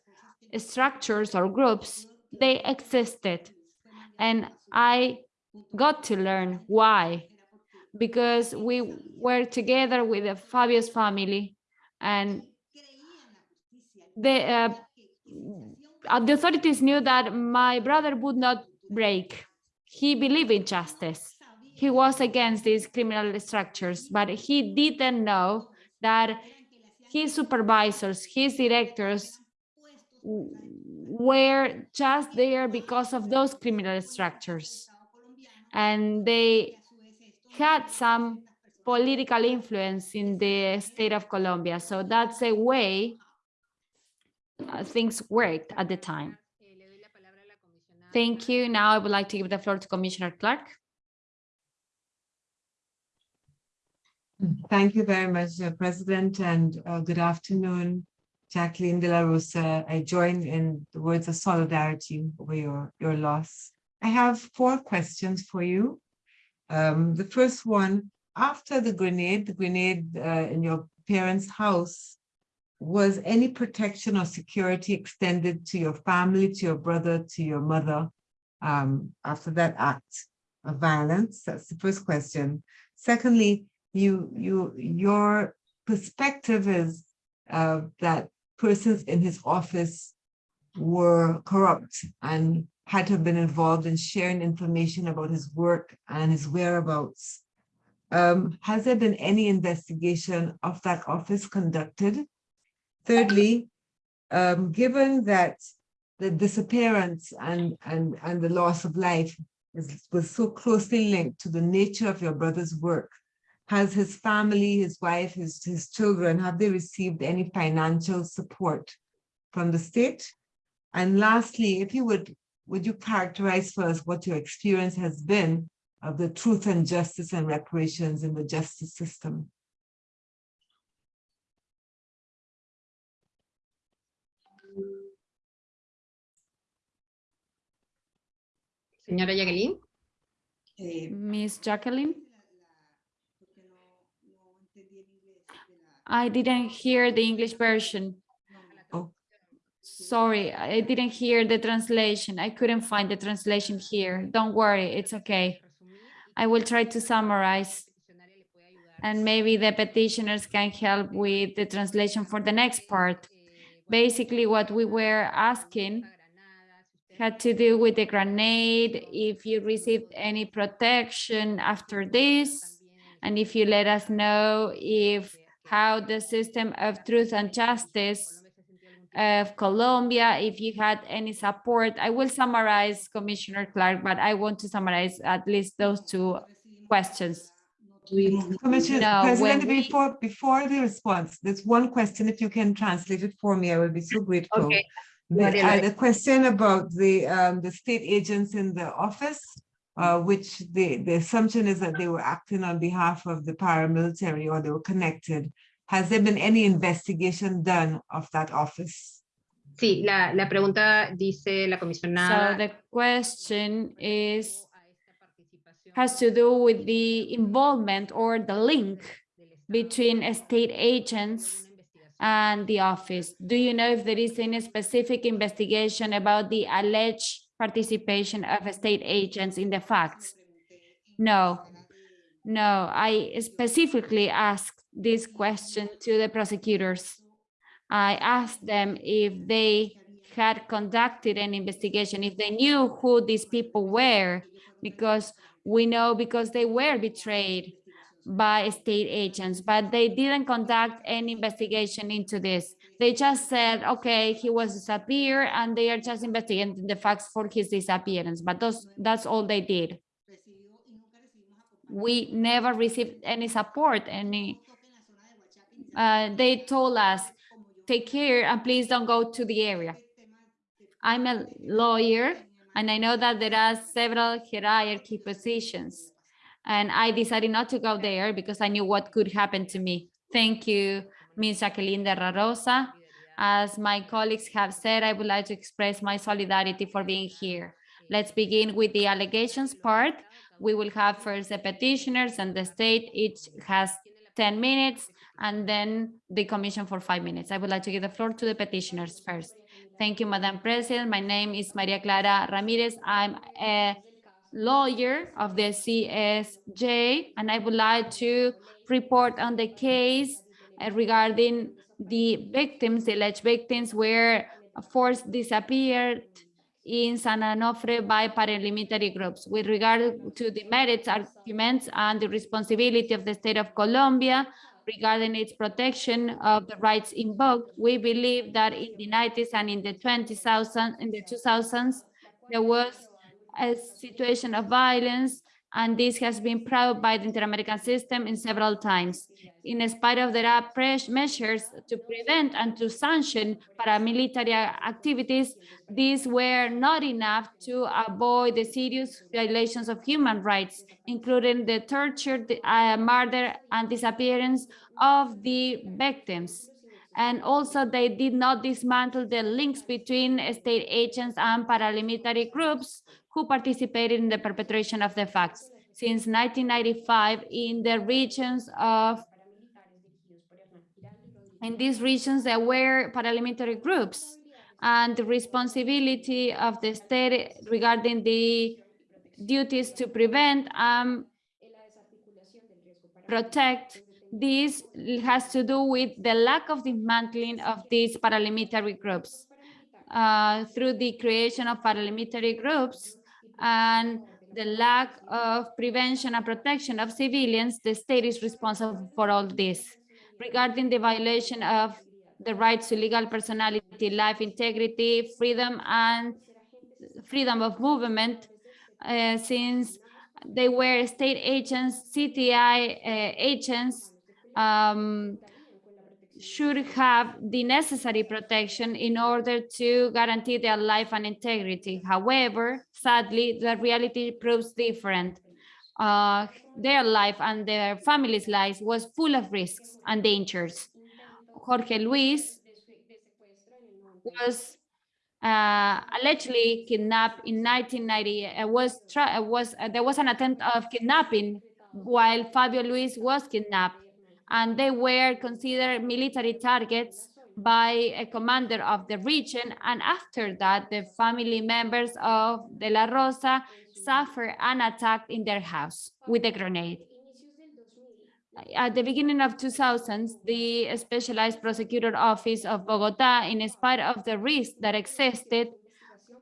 structures or groups, they existed. And I got to learn why, because we were together with the Fabio's family and the, uh, the authorities knew that my brother would not break. He believed in justice. He was against these criminal structures, but he didn't know that his supervisors, his directors were just there because of those criminal structures. And they had some political influence in the state of Colombia. So that's a way uh, things worked at the time. Eh, le doy la palabra a la comisionada Thank you. Now I would like to give the floor to Commissioner Clarke. Thank you very much, uh, President, and uh, good afternoon, Jacqueline de la Rosa. I join in the words of solidarity over your, your loss. I have four questions for you. Um, the first one, after the grenade, the grenade uh, in your parents' house, was any protection or security extended to your family, to your brother, to your mother um, after that act of violence? That's the first question. Secondly, you, you, your perspective is uh, that persons in his office were corrupt and had to have been involved in sharing information about his work and his whereabouts. Um, has there been any investigation of that office conducted? Thirdly, um, given that the disappearance and, and, and the loss of life is, was so closely linked to the nature of your brother's work, has his family, his wife, his, his children, have they received any financial support from the state? And lastly, if you would, would you characterize for us what your experience has been of the truth and justice and reparations in the justice system? Señora Jacqueline. Eh, Miss Jacqueline? I didn't hear the English version. Oh. Sorry, I didn't hear the translation. I couldn't find the translation here. Don't worry, it's okay. I will try to summarize and maybe the petitioners can help with the translation for the next part. Basically, what we were asking had to do with the grenade, if you received any protection after this, and if you let us know if how the system of truth and justice of Colombia, if you had any support. I will summarize Commissioner Clarke, but I want to summarize at least those two questions. Commissioner No, President, we- before, before the response, there's one question, if you can translate it for me, I will be so grateful. Okay. The, uh, the question about the, um, the state agents in the office, uh, which the, the assumption is that they were acting on behalf of the paramilitary or they were connected. Has there been any investigation done of that office? Sí, la, la pregunta dice la comisionada. So the question is, has to do with the involvement or the link between state agents and the office. Do you know if there is any specific investigation about the alleged participation of state agents in the facts? No, no, I specifically asked this question to the prosecutors. I asked them if they had conducted an investigation, if they knew who these people were, because We know because they were betrayed by state agents, but they didn't conduct any investigation into this. They just said, okay, he was disappeared and they are just investigating the facts for his disappearance, but those, that's all they did. We never received any support, any, uh, they told us, take care and please don't go to the area. I'm a lawyer and I know that there are several hierarchy positions. And I decided not to go there because I knew what could happen to me. Thank you, Ms. Jacqueline de la Rosa. As my colleagues have said, I would like to express my solidarity for being here. Let's begin with the allegations part. We will have first the petitioners and the state, each has 10 minutes, and then the commission for five minutes. I would like to give the floor to the petitioners first. Thank you, Madam President. My name is Maria Clara Ramirez. I'm a lawyer of the CSJ, and I would like to report on the case uh, regarding the victims, the alleged victims were forced disappeared in San Onofre by paramilitary groups. With regard to the merits arguments and the responsibility of the state of Colombia regarding its protection of the rights invoked, we believe that in the 90s and in the 20,000, in the 2000s, there was a situation of violence, and this has been proved by the Inter-American system in several times. In spite of there measures to prevent and to sanction paramilitary activities, these were not enough to avoid the serious violations of human rights, including the torture, the, uh, murder, and disappearance of the victims. And also they did not dismantle the links between state agents and paramilitary groups who participated in the perpetration of the facts. Since 1995, in the regions of, in these regions, there were paramilitary groups and the responsibility of the state regarding the duties to prevent and protect this has to do with the lack of dismantling of these paramilitary groups uh, through the creation of paramilitary groups and the lack of prevention and protection of civilians, the state is responsible for all this. Regarding the violation of the rights to legal personality, life integrity, freedom, and freedom of movement, uh, since they were state agents, CTI uh, agents, um, should have the necessary protection in order to guarantee their life and integrity. However, sadly, the reality proves different. Uh, their life and their family's lives was full of risks and dangers. Jorge Luis was uh, allegedly kidnapped in 1990. Uh, was was uh, there was an attempt of kidnapping while Fabio Luis was kidnapped and they were considered military targets by a commander of the region. And after that, the family members of De La Rosa suffered an attack in their house with a grenade. At the beginning of 2000s, the Specialized Prosecutor Office of Bogota, in spite of the risk that existed,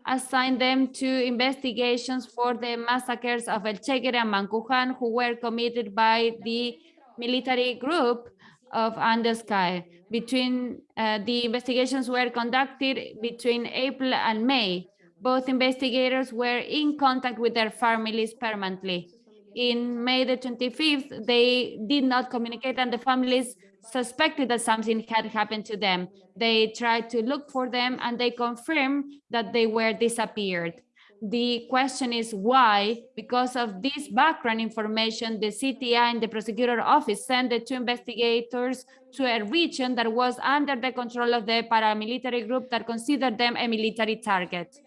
assigned them to investigations for the massacres of El Chengue and Mancujan, who were committed by the military group of Andeskai. Between uh, the investigations were conducted between April and May. Both investigators were in contact with their families permanently. In May the 25th, they did not communicate and the families suspected that something had happened to them. They tried to look for them and they confirmed that they were disappeared. The question is why, because of this background information, the CTI and the prosecutor office sent the two investigators to a region that was under the control of the paramilitary group that considered them a military target.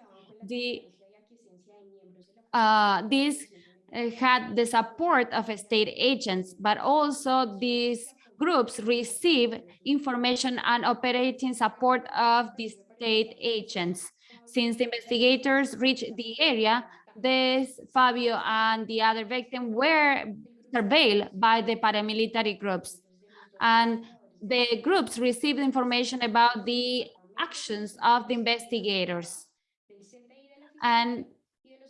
The, uh, this uh, had the support of state agents, but also these groups receive information and operating support of the state agents. Since the investigators reached the area, this Fabio and the other victim were surveilled by the paramilitary groups. And the groups received information about the actions of the investigators. And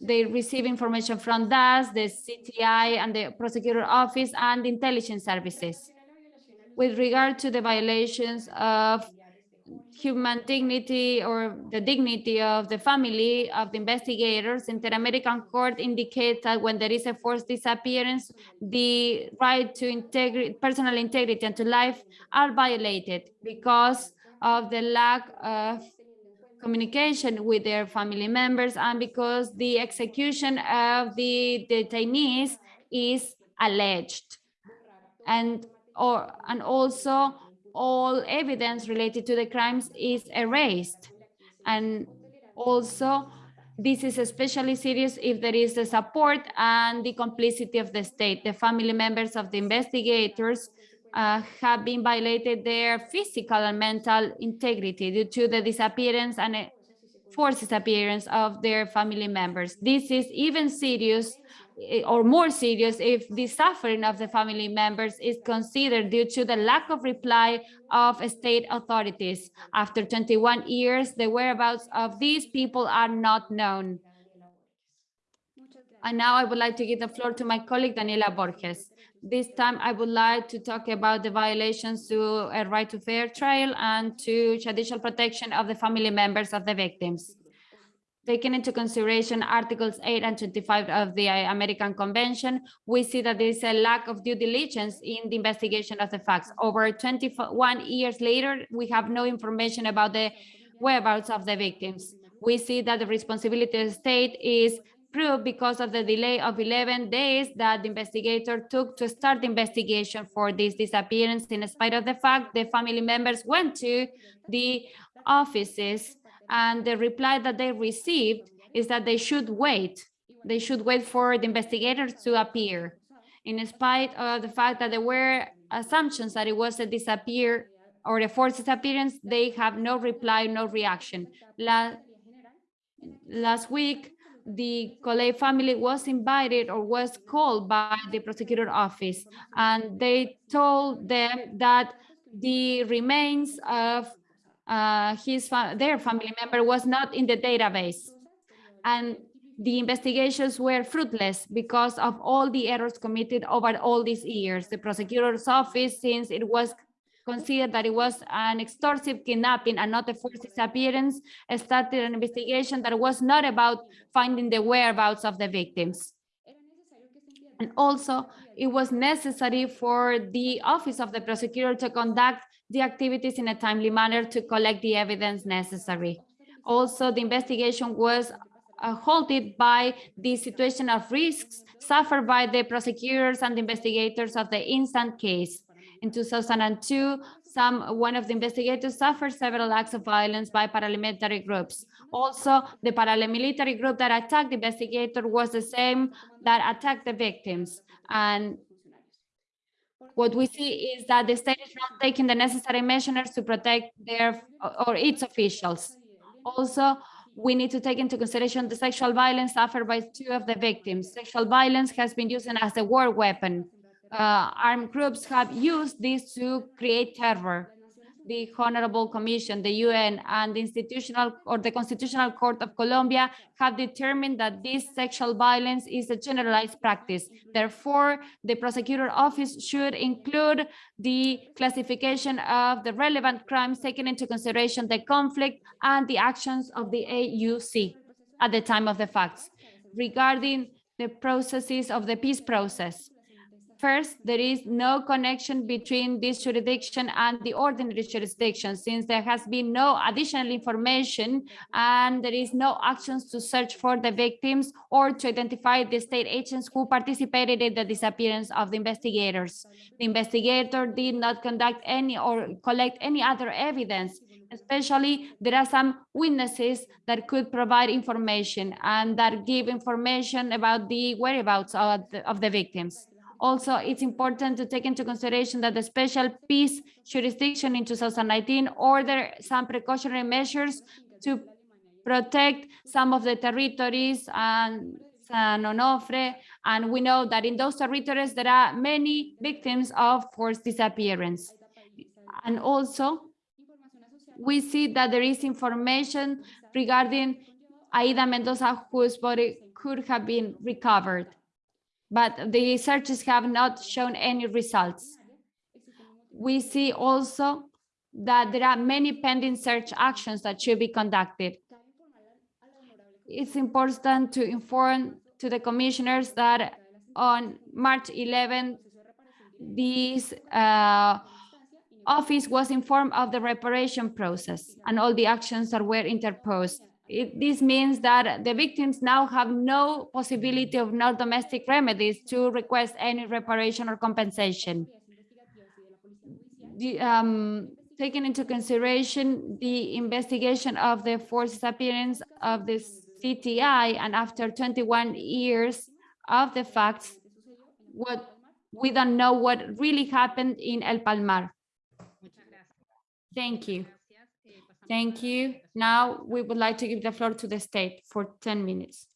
They receive information from DAS, the CTI, and the prosecutor office and intelligence services. With regard to the violations of human dignity or the dignity of the family of the investigators, Inter-American Court indicates that when there is a forced disappearance, the right to integrity, personal integrity and to life are violated because of the lack of communication with their family members and because the execution of the detainees is alleged. And or and also all evidence related to the crimes is erased. And also, this is especially serious if there is the support and the complicity of the state. The family members of the investigators uh, have been violated their physical and mental integrity due to the disappearance and uh, forced disappearance of their family members. This is even serious Eh, or more serious if the suffering of the family members is considered due to the lack of reply of state authorities. After 21 years, the whereabouts of these people are not known. And now I would like to give the floor to my colleague Daniela Borges. This time I would like to talk about the violations to a right to fair trial and to judicial protection of the family members of the victims. Taking into consideration Articles 8 and 25 of the American Convention, we see that there is a lack of due diligence in the investigation of the facts. Over 21 years later, we have no information about the whereabouts of the victims. We see that the responsibility of the state is proved because of the delay of 11 days that the investigator took to start the investigation for this disappearance. In spite of the fact, the family members went to the offices and the reply that they received is that they should wait. They should wait for the investigators to appear. In spite of the fact that there were assumptions that it was a disappear or a forced disappearance, they have no reply, no reaction. La last week, the Coley family was invited or was called by the prosecutor office, and they told them that the remains of uh, his fa their family member was not in the database, and the investigations were fruitless because of all the errors committed over all these years. The prosecutor's office, since it was considered that it was an extortive kidnapping and not a forced disappearance, started an investigation that was not about finding the whereabouts of the victims. And also, it was necessary for the office of the prosecutor to conduct the activities in a timely manner to collect the evidence necessary. Also, the investigation was uh, halted by the situation of risks suffered by the prosecutors and investigators of the instant case. In 2002, some one of the investigators suffered several acts of violence by paramilitary groups. Also, the paramilitary group that attacked the investigator was the same that attacked the victims. And what we see is that the state is not taking the necessary measures to protect their or its officials. Also, we need to take into consideration the sexual violence suffered by two of the victims. Sexual violence has been used as a war weapon uh, armed groups have used this to create terror. The Honorable Commission, the UN, and the institutional or the Constitutional Court of Colombia have determined that this sexual violence is a generalized practice. Therefore, the prosecutor office should include the classification of the relevant crimes taking into consideration the conflict and the actions of the AUC at the time of the facts. Regarding the processes of the peace process, First, there is no connection between this jurisdiction and the ordinary jurisdiction since there has been no additional information and there is no actions to search for the victims or to identify the state agents who participated in the disappearance of the investigators. The investigator did not conduct any or collect any other evidence especially there are some witnesses that could provide information and that give information about the whereabouts of the, of the victims. Also, it's important to take into consideration that the special peace jurisdiction in 2019 ordered some precautionary measures to protect some of the territories and San Onofre, and we know that in those territories there are many victims of forced disappearance. And also, we see that there is information regarding Aida Mendoza, whose body could have been recovered. But the searches have not shown any results. We see also that there are many pending search actions that should be conducted. It's important to inform to the commissioners that on March 11, this uh, office was informed of the reparation process and all the actions that were interposed. It, this means that the victims now have no possibility of no domestic remedies to request any reparation or compensation. The, um, taking into consideration the investigation of the forced disappearance of the CTI and after 21 years of the facts, what we don't know what really happened in El Palmar. Thank you. Thank you. Now we would like to give the floor to the state for 10 minutes.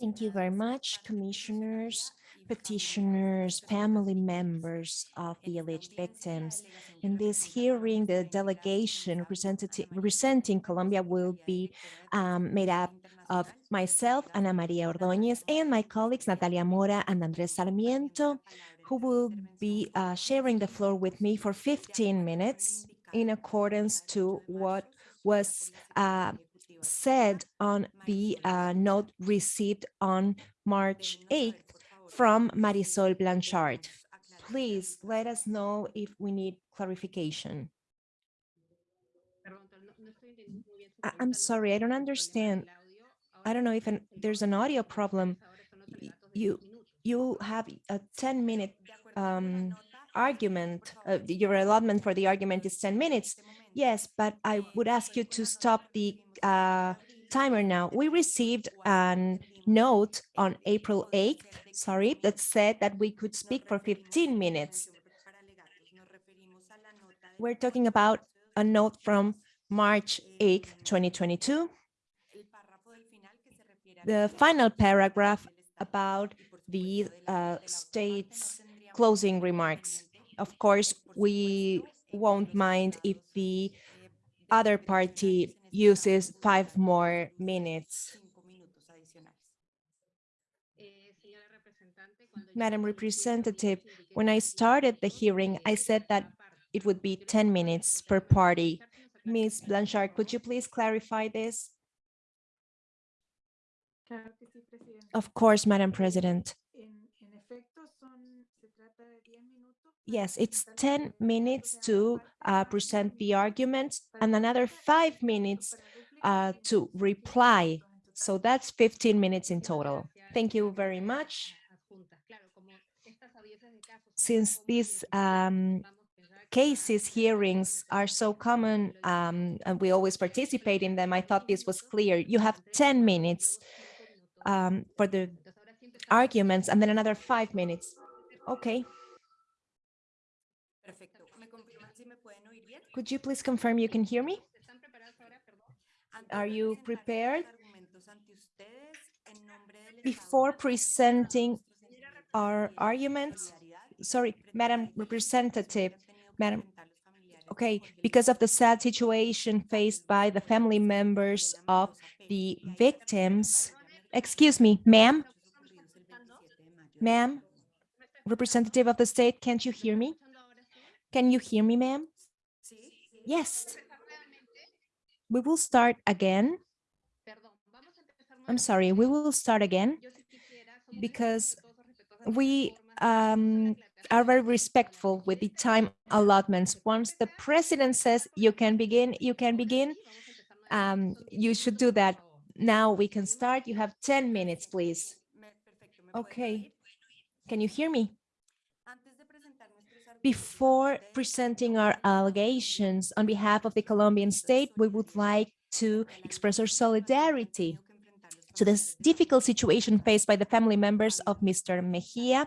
Thank you very much, commissioners, petitioners, family members of the alleged victims. In this hearing, the delegation representing Colombia will be um, made up of myself, Ana Maria Ordóñez, and my colleagues Natalia Mora and Andrés Sarmiento, who will be uh, sharing the floor with me for 15 minutes in accordance to what was uh, said on the uh, note received on March 8th from Marisol Blanchard. Please let us know if we need clarification. I- I'm sorry, I don't understand. I don't know if an- there's an audio problem. You, 10 minutos. You have a 10-minute um, argument, uh, your allotment for the argument is 10 minutes. Yes, but I would ask you to stop the uh, timer now. We received a note on April 8th, sorry, that said that we could speak for 15 minutes. We're talking about a note from March 8th, 2022. The final paragraph about the uh, state's closing remarks. Of course, we won't mind if the other party uses five more minutes. Eh, señora representante, cuando yo Madam Representative, when I started the hearing, I said that it would be 10 minutes per party. clarificar, que nos aclare Ms. Blanchard, could you please clarify this? Claro que sí, Presidenta. Of course, Madam President. En, en efecto, son, se trata de 10 minutos. para Yes, it's 10 minutes to uh, present the arguments and another five minutes uh, to reply. So that's 15 minutes in total. Thank you very much. adjunta. Claro, como estas audiencias de casos son tan Since these um, vamos a pensar que cases, hearings are so common um, and we always participate in them, I thought this was clear. You have 10 minutes um, for the arguments and then another five minutes. Okay, could you please confirm you can hear me? Are you prepared? Before presenting our arguments, sorry, Madam Representative, Madam- Okay, because of the sad situation faced by the family members of the victims. Excuse me, ma'am, ma'am, representative of the state, can't you hear me? Can you hear me, ma'am? Yes. We will start again. I'm sorry, we will start again because we um, are very respectful with the time allotments. Once the president says you can begin, you can begin. Um, you should do that. Now we can start. You have 10 minutes, please. Me- perfecto, ¿me pueden Okay. Can you hear me? Before presenting our allegations on behalf of the Colombian state, we would like to express our solidarity to this difficult situation faced by the family members of Mr. Mejía,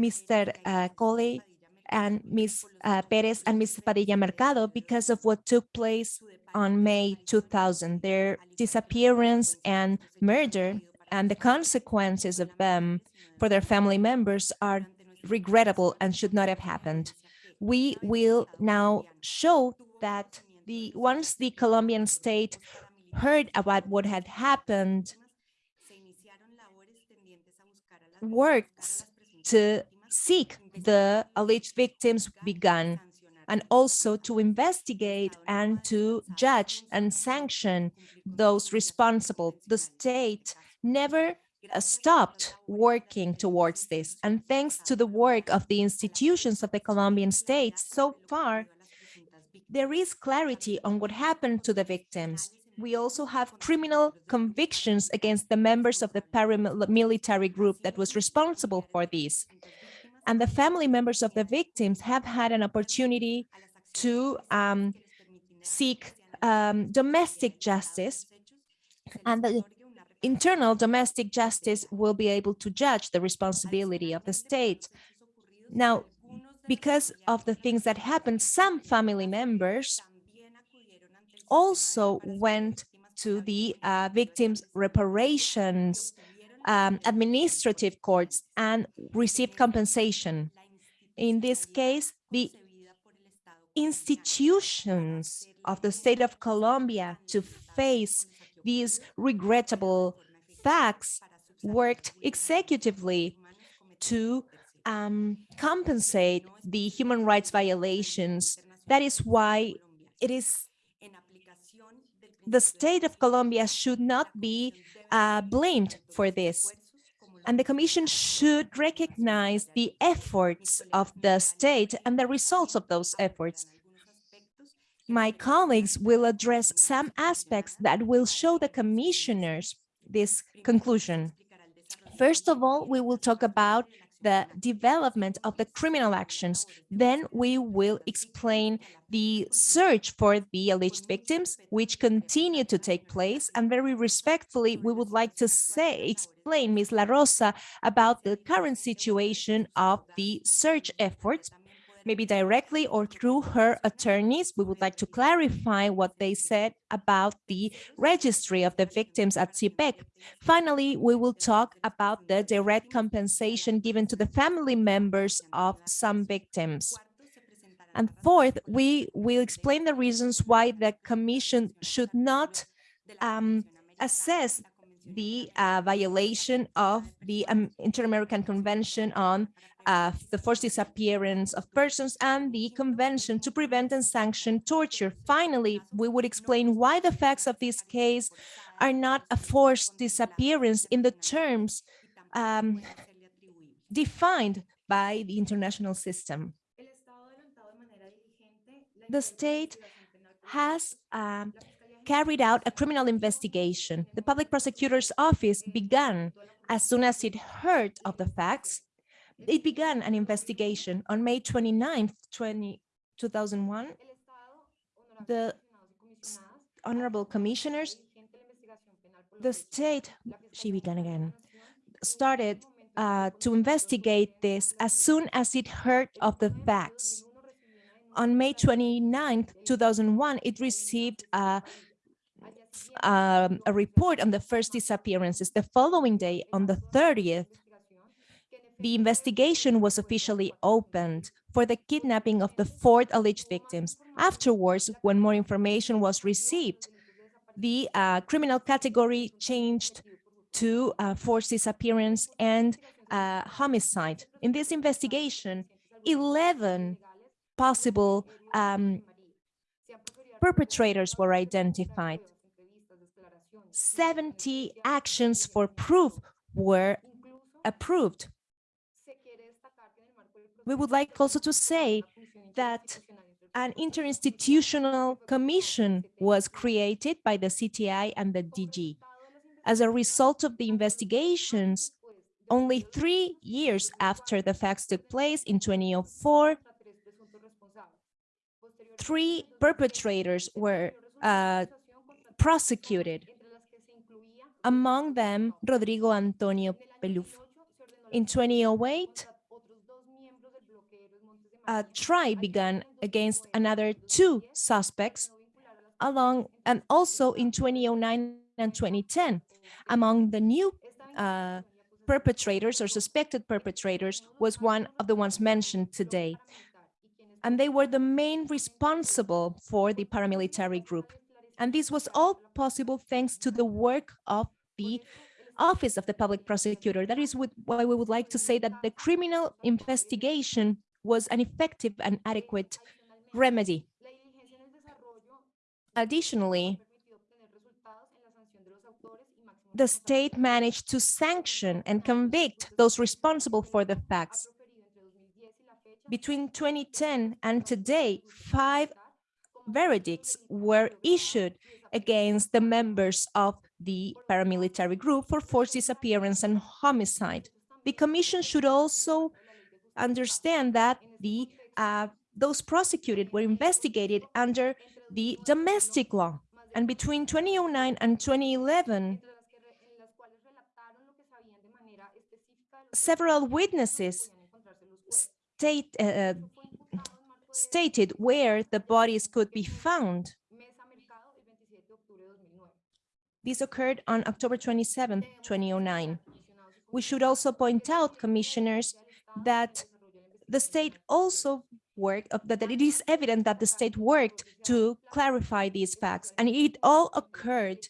Mr. uh, Coley, and Ms. uh, Perez and Ms. Padilla Mercado because of what took place on May 2000, their disappearance and murder and the consequences of them for their family members are regrettable and should not have happened. We will now show that the once the Colombian state heard about what had happened, works to seek the alleged victims began and also to investigate and to judge and sanction those responsible. The state never uh, stopped working towards this. And thanks to the work of the institutions of the Colombian state so far, there is clarity on what happened to the victims. We also have criminal convictions against the members of the paramilitary group that was responsible for this. And the family members of the victims have had an opportunity to um, seek um, domestic justice and the internal domestic justice will be able to judge the responsibility of the state. Now, because of the things that happened, some family members also went to the uh, victims reparations um, administrative courts and received compensation. In this case, the institutions of the state of Colombia to face these regrettable facts worked executively to um, compensate the human rights violations. That is why it is the state of Colombia should not be uh, blamed for this. And the Commission should recognize the efforts of the state and the results of those efforts. My colleagues will address some aspects that will show the commissioners this conclusion. First of all, we will talk about the development of the criminal actions. Then we will explain the search for the alleged victims, which continue to take place. And very respectfully, we would like to say, explain Ms. La Rosa about the current situation of the search efforts maybe directly or through her attorneys. We would like to clarify what they said about the registry of the victims at CIPEC. Finally, we will talk about the direct compensation given to the family members of some victims. And fourth, we will explain the reasons why the Commission should not um, assess the uh, violation of the um, Inter-American Convention on uh, the forced disappearance of persons and the Convention to prevent and sanction torture. Finally, we would explain why the facts of this case are not a forced disappearance in the terms um, defined by the international system. The state has um, carried out a criminal investigation. The public prosecutor's office began as soon as it heard of the facts. It began an investigation on May 29, 20, 2001. The honorable commissioners, the state, she began again, started uh, to investigate this as soon as it heard of the facts. On May 29, 2001, it received a um, a report on the first disappearances. The following day, on the 30th, the investigation was officially opened for the kidnapping of the four alleged victims. Afterwards, when more information was received, the uh, criminal category changed to uh, forced disappearance and uh, homicide. In this investigation, 11 possible um, perpetrators were identified. 70 actions for proof were approved. We would like also to say that an interinstitutional commission was created by the CTI and the DG. As a result of the investigations, only three years after the facts took place in 2004, three perpetrators were uh, prosecuted among them Rodrigo Antonio Peluf. In 2008, a trial began against another two suspects along and also in 2009 and 2010 among the new uh, perpetrators or suspected perpetrators was one of the ones mentioned today and they were the main responsible for the paramilitary group And this was all possible thanks to the work of the Office of the Public Prosecutor. That is why we would like to say that the criminal investigation was an effective and adequate remedy. Additionally, the state managed to sanction and convict those responsible for the facts. Between 2010 and today, five verdicts were issued against the members of the paramilitary group for forced disappearance and homicide. The commission should also understand that the uh, those prosecuted were investigated under the domestic law. And between 2009 and 2011, several witnesses state, uh, stated where the bodies could be found. This occurred on October 27, 2009. We should also point out, commissioners, that the state also worked, uh, that it is evident that the state worked to clarify these facts, and it all occurred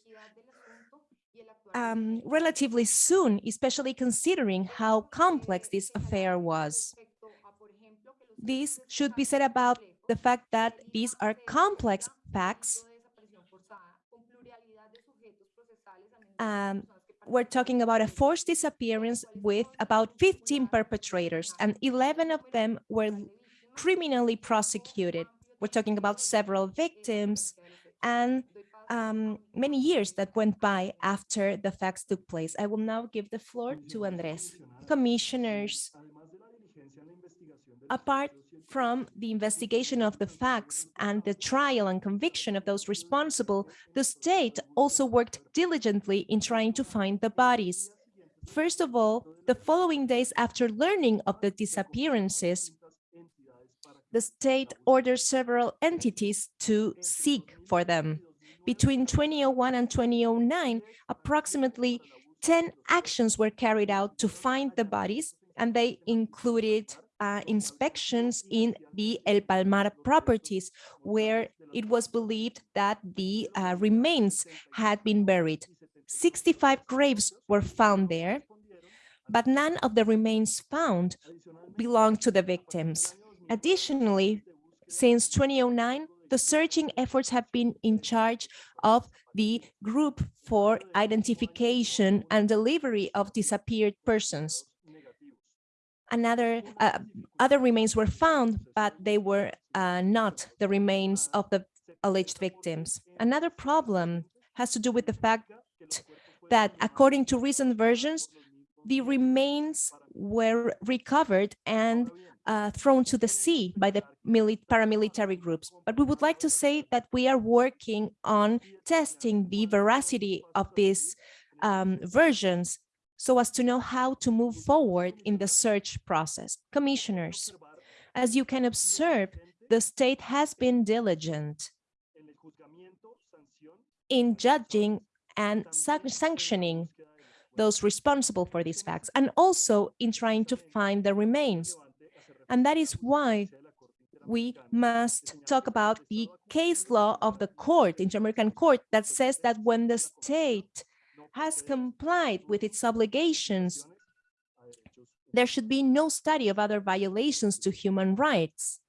um, relatively soon, especially considering how complex this affair was. This should be said about the fact that these are complex facts. Um, we're talking about a forced disappearance with about 15 perpetrators, and 11 of them were criminally prosecuted. We're talking about several victims and um, many years that went by after the facts took place. I will now give the floor to Andres. Commissioners, apart from the investigation of the facts and the trial and conviction of those responsible, the state also worked diligently in trying to find the bodies. First of all, the following days after learning of the disappearances, the state ordered several entities to seek for them. Between 2001 and 2009, approximately 10 actions were carried out to find the bodies, and they included uh, inspections in the El Palmar properties, where it was believed that the uh, remains had been buried. 65 graves were found there, but none of the remains found belonged to the victims. Additionally, since 2009, the searching efforts have been in charge of the group for identification and delivery of disappeared persons. Another, uh, other remains were found, but they were uh, not the remains of the alleged victims. Another problem has to do with the fact that according to recent versions, the remains were recovered and uh, thrown to the sea by the paramilitary groups. But we would like to say that we are working on testing the veracity of these um, versions so as to know how to move forward in the search process. Commissioners, as you can observe, the state has been diligent in judging and sanctioning those responsible for these facts, and also in trying to find the remains. And that is why we must talk about the case law of the court, Inter-American Court, that says that when the state has complied with its obligations, there should be no study of other violations to human rights.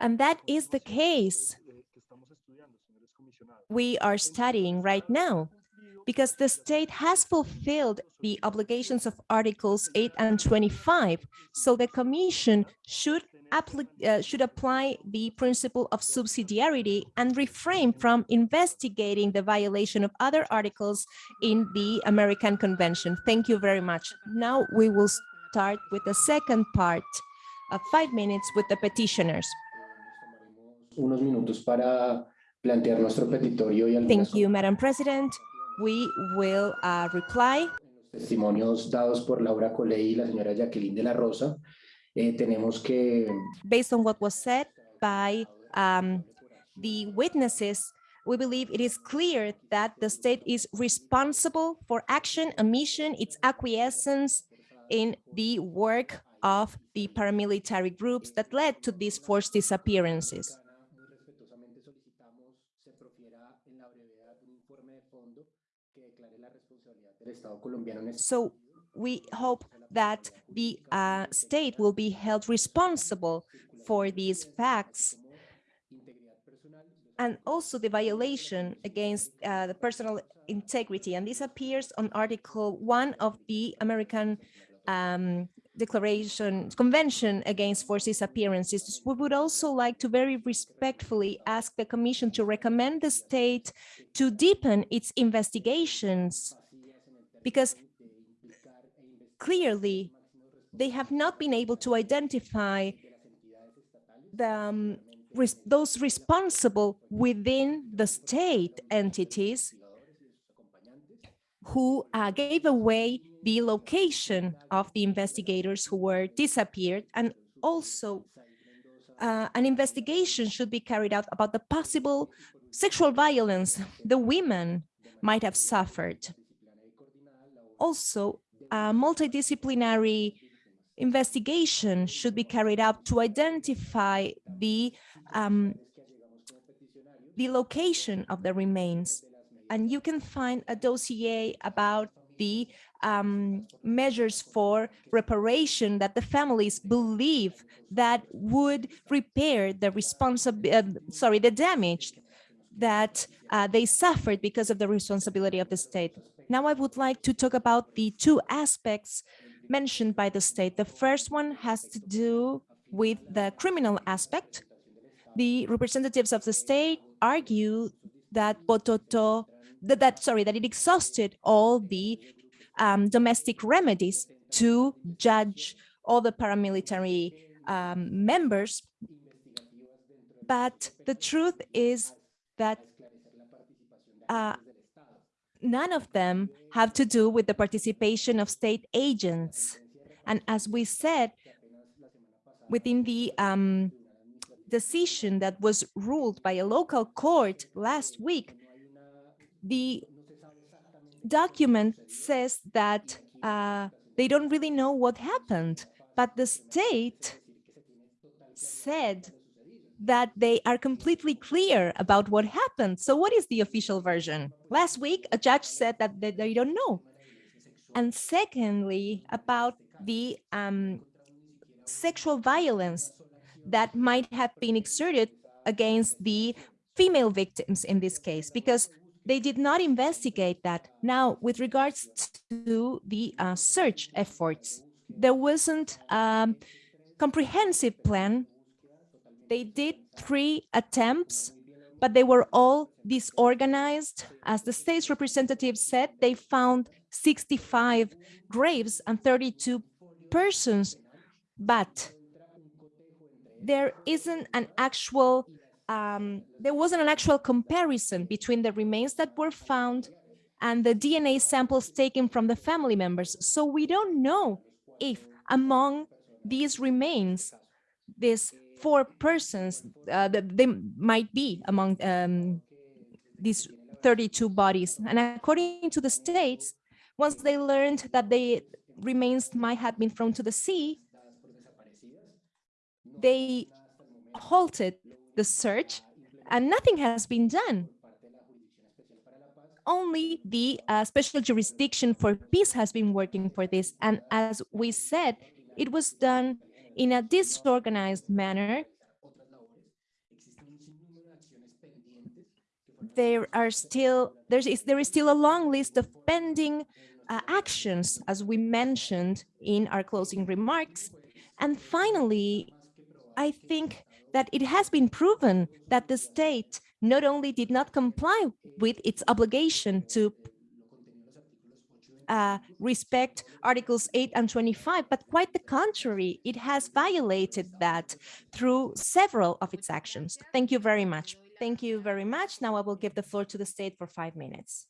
And that is the case we are studying right now, because the state has fulfilled the obligations of Articles 8 and 25. So the Commission should, uh, should apply the principle of subsidiarity and refrain from investigating the violation of other articles in the American Convention. Thank you very much. Now we will start with the second part of five minutes with the petitioners. Unos minutos para plantear nuestro petitorio y Thank you, Madam President. We will uh, reply. testimonios dados por Laura Coley y la señora Jacqueline de la Rosa. Based on what was said by um, the witnesses, we believe it is clear that the state is responsible for action, omission, its acquiescence in the work of the paramilitary groups that led to these forced disappearances. So we hope that the uh, state will be held responsible for these facts and also the violation against uh, the personal integrity. And this appears on Article 1 of the American um, Declaration Convention Against Forced Disappearances. We would also like to very respectfully ask the Commission to recommend the state to deepen its investigations because clearly they have not been able to identify the, um, res- those responsible within the state entities who uh, gave away the location of the investigators who were disappeared and also uh, an investigation should be carried out about the possible sexual violence the women might have suffered. Also, a multidisciplinary investigation should be carried out to identify the um, the location of the remains. And you can find a dossier about the um, measures for reparation that the families believe that would repair the responsibility, sorry, the damage that uh, they suffered because of the responsibility of the state. Now I would like to talk about the two aspects mentioned by the state. The first one has to do with the criminal aspect. The representatives of the state argue that Bototo, that, that sorry, that it exhausted all the um, domestic remedies to judge all the paramilitary um, members. But the truth is that uh, none of them have to do with the participation of state agents. And as we said, within the um, decision that was ruled by a local court last week, the document says that uh, they don't really know what happened, but the state said that they are completely clear about what happened. So what is the official version? Last week, a judge said that they, don't know. And secondly, about the um, sexual violence that might have been exerted against the female victims in this case, because they did not investigate that. Now, with regards to the uh, search efforts, there wasn't a comprehensive plan they did three attempts, but they were all disorganized. As the state's representative said, they found 65 graves and 32 persons, but there isn't an actual, um, there wasn't an actual comparison between the remains that were found and the DNA samples taken from the family members. So we don't know if among these remains, this four persons uh, that they might be among um, these 32 bodies. And according to the states, once they learned that the remains might have been thrown to the sea, they halted the search and nothing has been done. Only the uh, special jurisdiction for peace has been working for this. And as we said, it was done in a disorganized manner. There are still, there is there is still a long list of pending uh, actions, as we mentioned in our closing remarks. And finally, I think that it has been proven that the state not only did not comply with its obligation to uh, respect Articles 8 and 25, but quite the contrary, it has violated that through several of its actions. Thank you very much. Thank you very much. Now I will give the floor to the state for five minutes.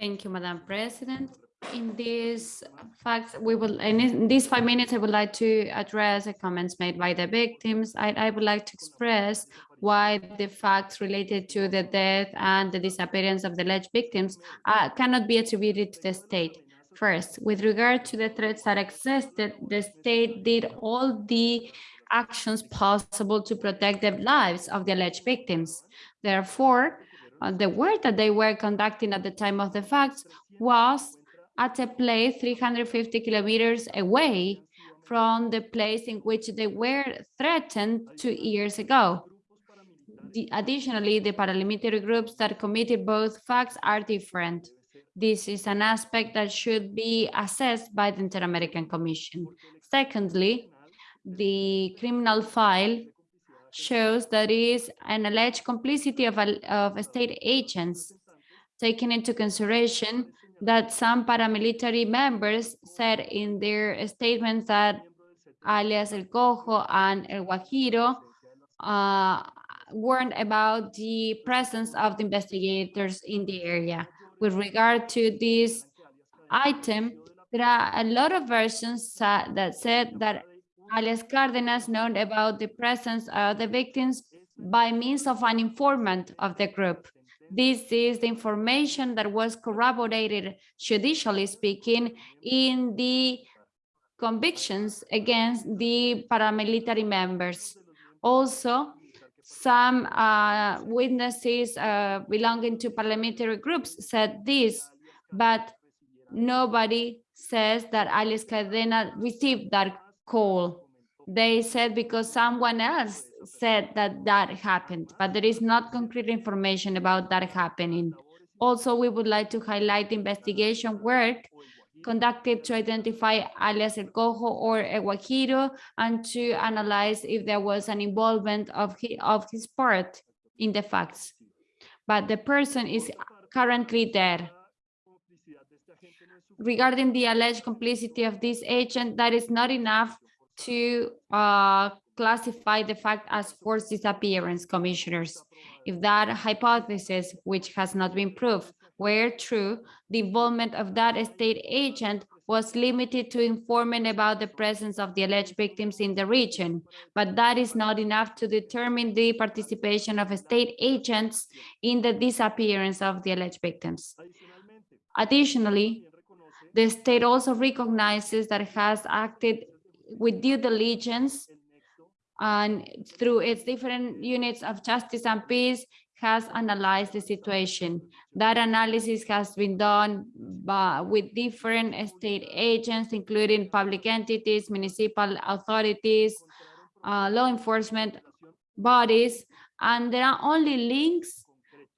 Thank you, Madam President. In these facts, we will, in these five minutes, I would like to address the comments made by the victims. I, I would like to express why the facts related to the death and the disappearance of the alleged victims uh, cannot be attributed to the state. First, with regard to the threats that existed, the state did all the actions possible to protect the lives of the alleged victims. Therefore, Uh, the work that they were conducting at the time of the facts was at a place 350 kilometers away from the place in which they were threatened two years ago. The- additionally, the paramilitary groups that committed both facts are different. This is an aspect that should be assessed by the Inter-American Commission. Secondly, the criminal file shows that is an alleged complicity of, al- of state agents, taking into consideration that some paramilitary members said in their statements that alias El Cojo and El Guajiro uh, warned about the presence of the investigators in the area. With regard to this item, there are a lot of versions that said that alias Cardenas known about the presence of the victims by means of an informant of the group. This is the information that was corroborated judicially speaking in the convictions against the paramilitary members. Also, some uh, witnesses uh, belonging to parliamentary groups said this, but nobody says that alias Cadena received that call. They said because someone else said that that happened, but there is not concrete information about that happening. Also, we would like to highlight investigation work conducted to identify alias El Cojo or El Guajiro and to analyze if there was an involvement of, he, of his part in the facts. But the person is currently dead. Regarding the alleged complicity of this agent, that is not enough to uh, classify the fact as forced disappearance, commissioners. If that hypothesis, which has not been proved, were true, the involvement of that state agent was limited to informing about the presence of the alleged victims in the region, but that is not enough to determine the participation of state agents in the disappearance of the alleged victims. Additionally, the state also recognizes that it has acted with due diligence and through its different units of justice and peace has analyzed the situation. That analysis has been done by, with different state agents, including public entities, municipal authorities, uh, law enforcement bodies, and there are only links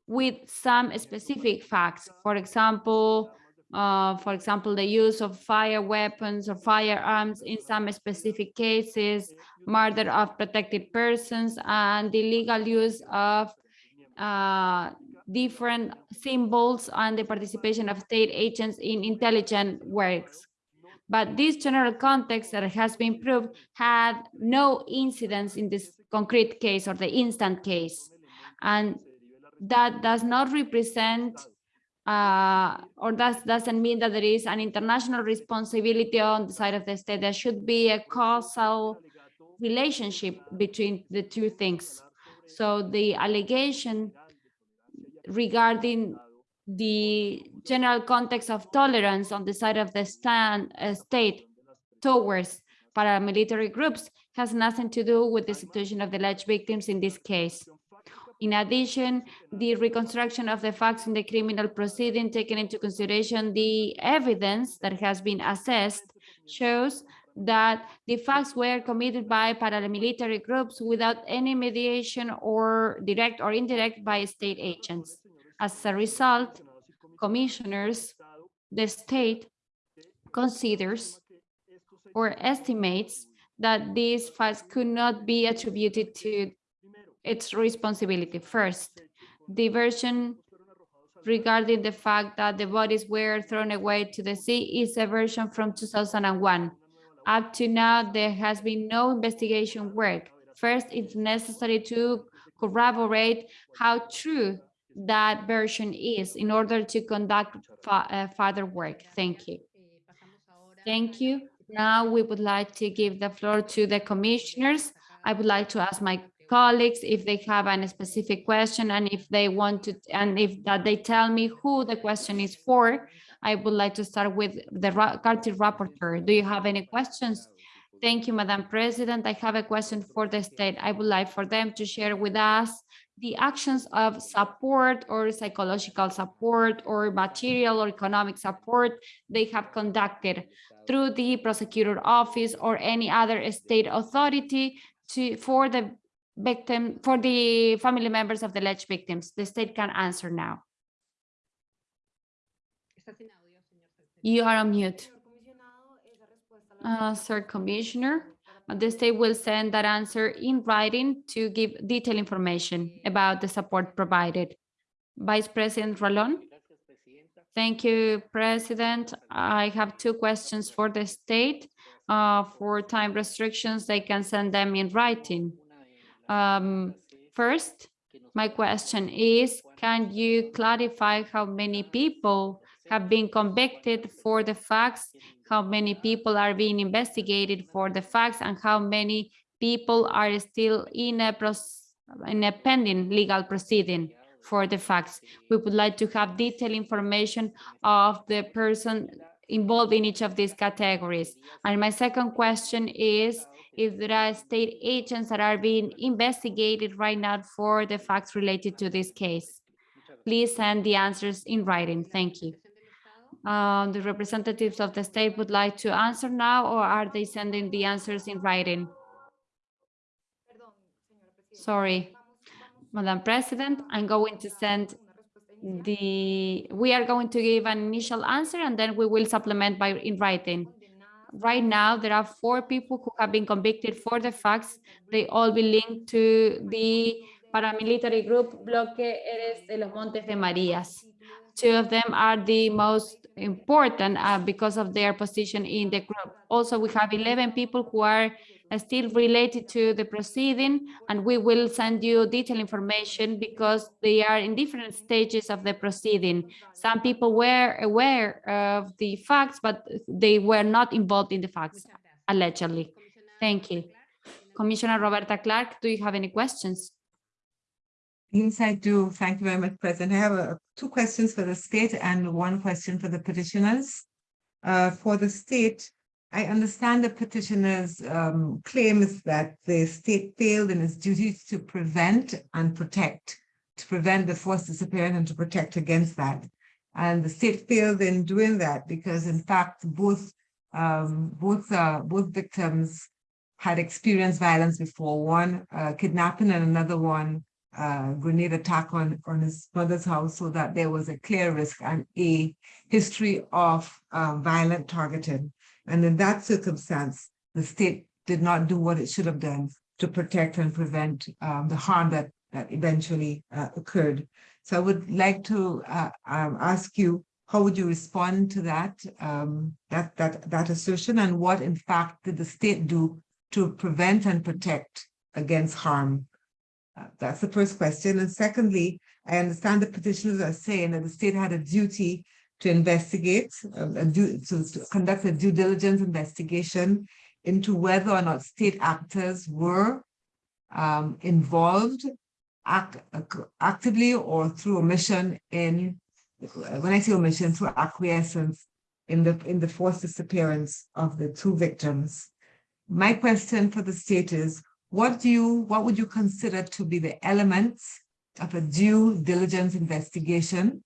with some specific facts. For example, uh, for example, the use of fire weapons or firearms in some specific cases, murder of protected persons, and the legal use of uh, different symbols and the participation of state agents in intelligent works. But this general context that has been proved had no incidence in this concrete case or the instant case. And that does not represent uh, or that doesn't mean that there is an international responsibility on the side of the state. There should be a causal relationship between the two things. So the allegation regarding the general context of tolerance on the side of the stand, uh, state towards paramilitary groups has nothing to do with the situation of the alleged victims in this case. In addition, the reconstruction of the facts in the criminal proceeding, taking into consideration the evidence that has been assessed, shows that the facts were committed by paramilitary groups without any mediation or direct or indirect by state agents. As a result, commissioners, the state considers or estimates that these facts could not be attributed to its responsibility. First, the version regarding the fact that the bodies were thrown away to the sea is a version from 2001. Up to now, there has been no investigation work. First, it's necessary to corroborate how true that version is in order to conduct uh, further work. Thank you. Thank you. Now we would like to give the floor to the commissioners. I would like to ask my colleagues if they have any specific question and if they want to, and if that they tell me who the question is for. I would like to start with the Carter rapporteur. Do you have any questions? Thank you, Madam President. I have a question for the state. I would like for them to share with us the actions of support or psychological support or material or economic support they have conducted through the prosecutor office or any other state authority to, for the victim, for the family members of the alleged victims. The state can answer now. Está sin audio, señor secretario. You are on mute. Uh, Sir Commissioner, uh, the state will send that answer in writing to give detailed information about the support provided. Vice President Ralón? Thank you, President. I have two questions for the state. Uh, For time restrictions, they can send them in writing. Um, First, my question is, can you clarify how many people have been convicted for the facts? How many people are being investigated for the facts and how many people are still in a in a pending legal proceeding for the facts? We would like to have detailed information of the person involved in each of these categories. And my second question is, if there are state agents that are being investigated right now for the facts related to this case. Please send the answers in writing. Thank you. Uh, the representatives of the state would like to answer now, or are they sending the answers in writing? Sorry, Madam President, I'm going to send the, we are going to give an initial answer and then we will supplement by in writing. Right now, there are four people who have been convicted for the facts. They all be linked to the paramilitary group Bloque Héroes de los Montes de Marías. Two of them are the most important uh, because of their position in the group. Also, we have 11 people who are still related to the proceeding, and we will send you detailed information because they are in different stages of the proceeding. Some people were aware of the facts, but they were not involved in the facts, allegedly. Thank you. Commissioner Roberta Clarke, do you have any questions? Yes, I do. Thank you very much, President. I have uh, two questions for the state and one question for the petitioners. Uh, for the state, I understand the petitioner's um, claim is that the state failed in its duties to prevent and protect, to prevent the forced disappearance and to protect against that. And the state failed in doing that because in fact, both um, both uh, both victims had experienced violence before, one uh, kidnapping and another one uh, grenade attack on, on his mother's house so that there was a clear risk and a history of uh, violent targeting. And in that circumstance, the state did not do what it should have done to protect and prevent um, the harm that, that eventually uh, occurred. So I would like to uh, um, ask you, how would you respond to that, um, that, that, that assertion and what in fact did the state do to prevent and protect against harm uh, That's the first question. And secondly, I understand the petitioners are saying that the state had a duty to investigate, a due- to to conduct a due diligence investigation into whether or not state actors were um, involved act, ac- actively or through omission in, when I say omission, through acquiescence in the, in the forced disappearance of the two victims. My question for the state is, what do you, what would you consider to be the elements of a due diligence investigation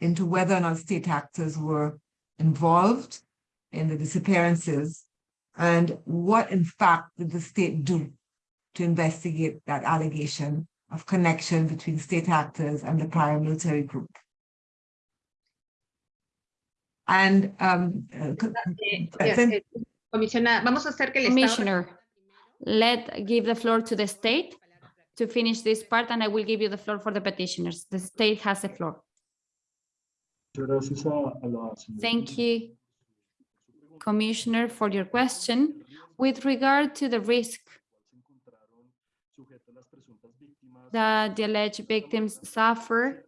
into whether or not state actors were involved in the disappearances? And what in fact did the state do to investigate that allegation of connection between state actors and the paramilitary group? And um, uh, co- Present. vamos a hacer que el Commissioner, responda primero. let give the floor to the state to finish this part, and I will give you the floor for the petitioners. The state has the floor. Muchas gracias a, a la Thank you, por su- por su pregunta. Commissioner, for your question. With regard to the risk Se encontraron sujetas las presuntas víctimas. that the alleged victims suffer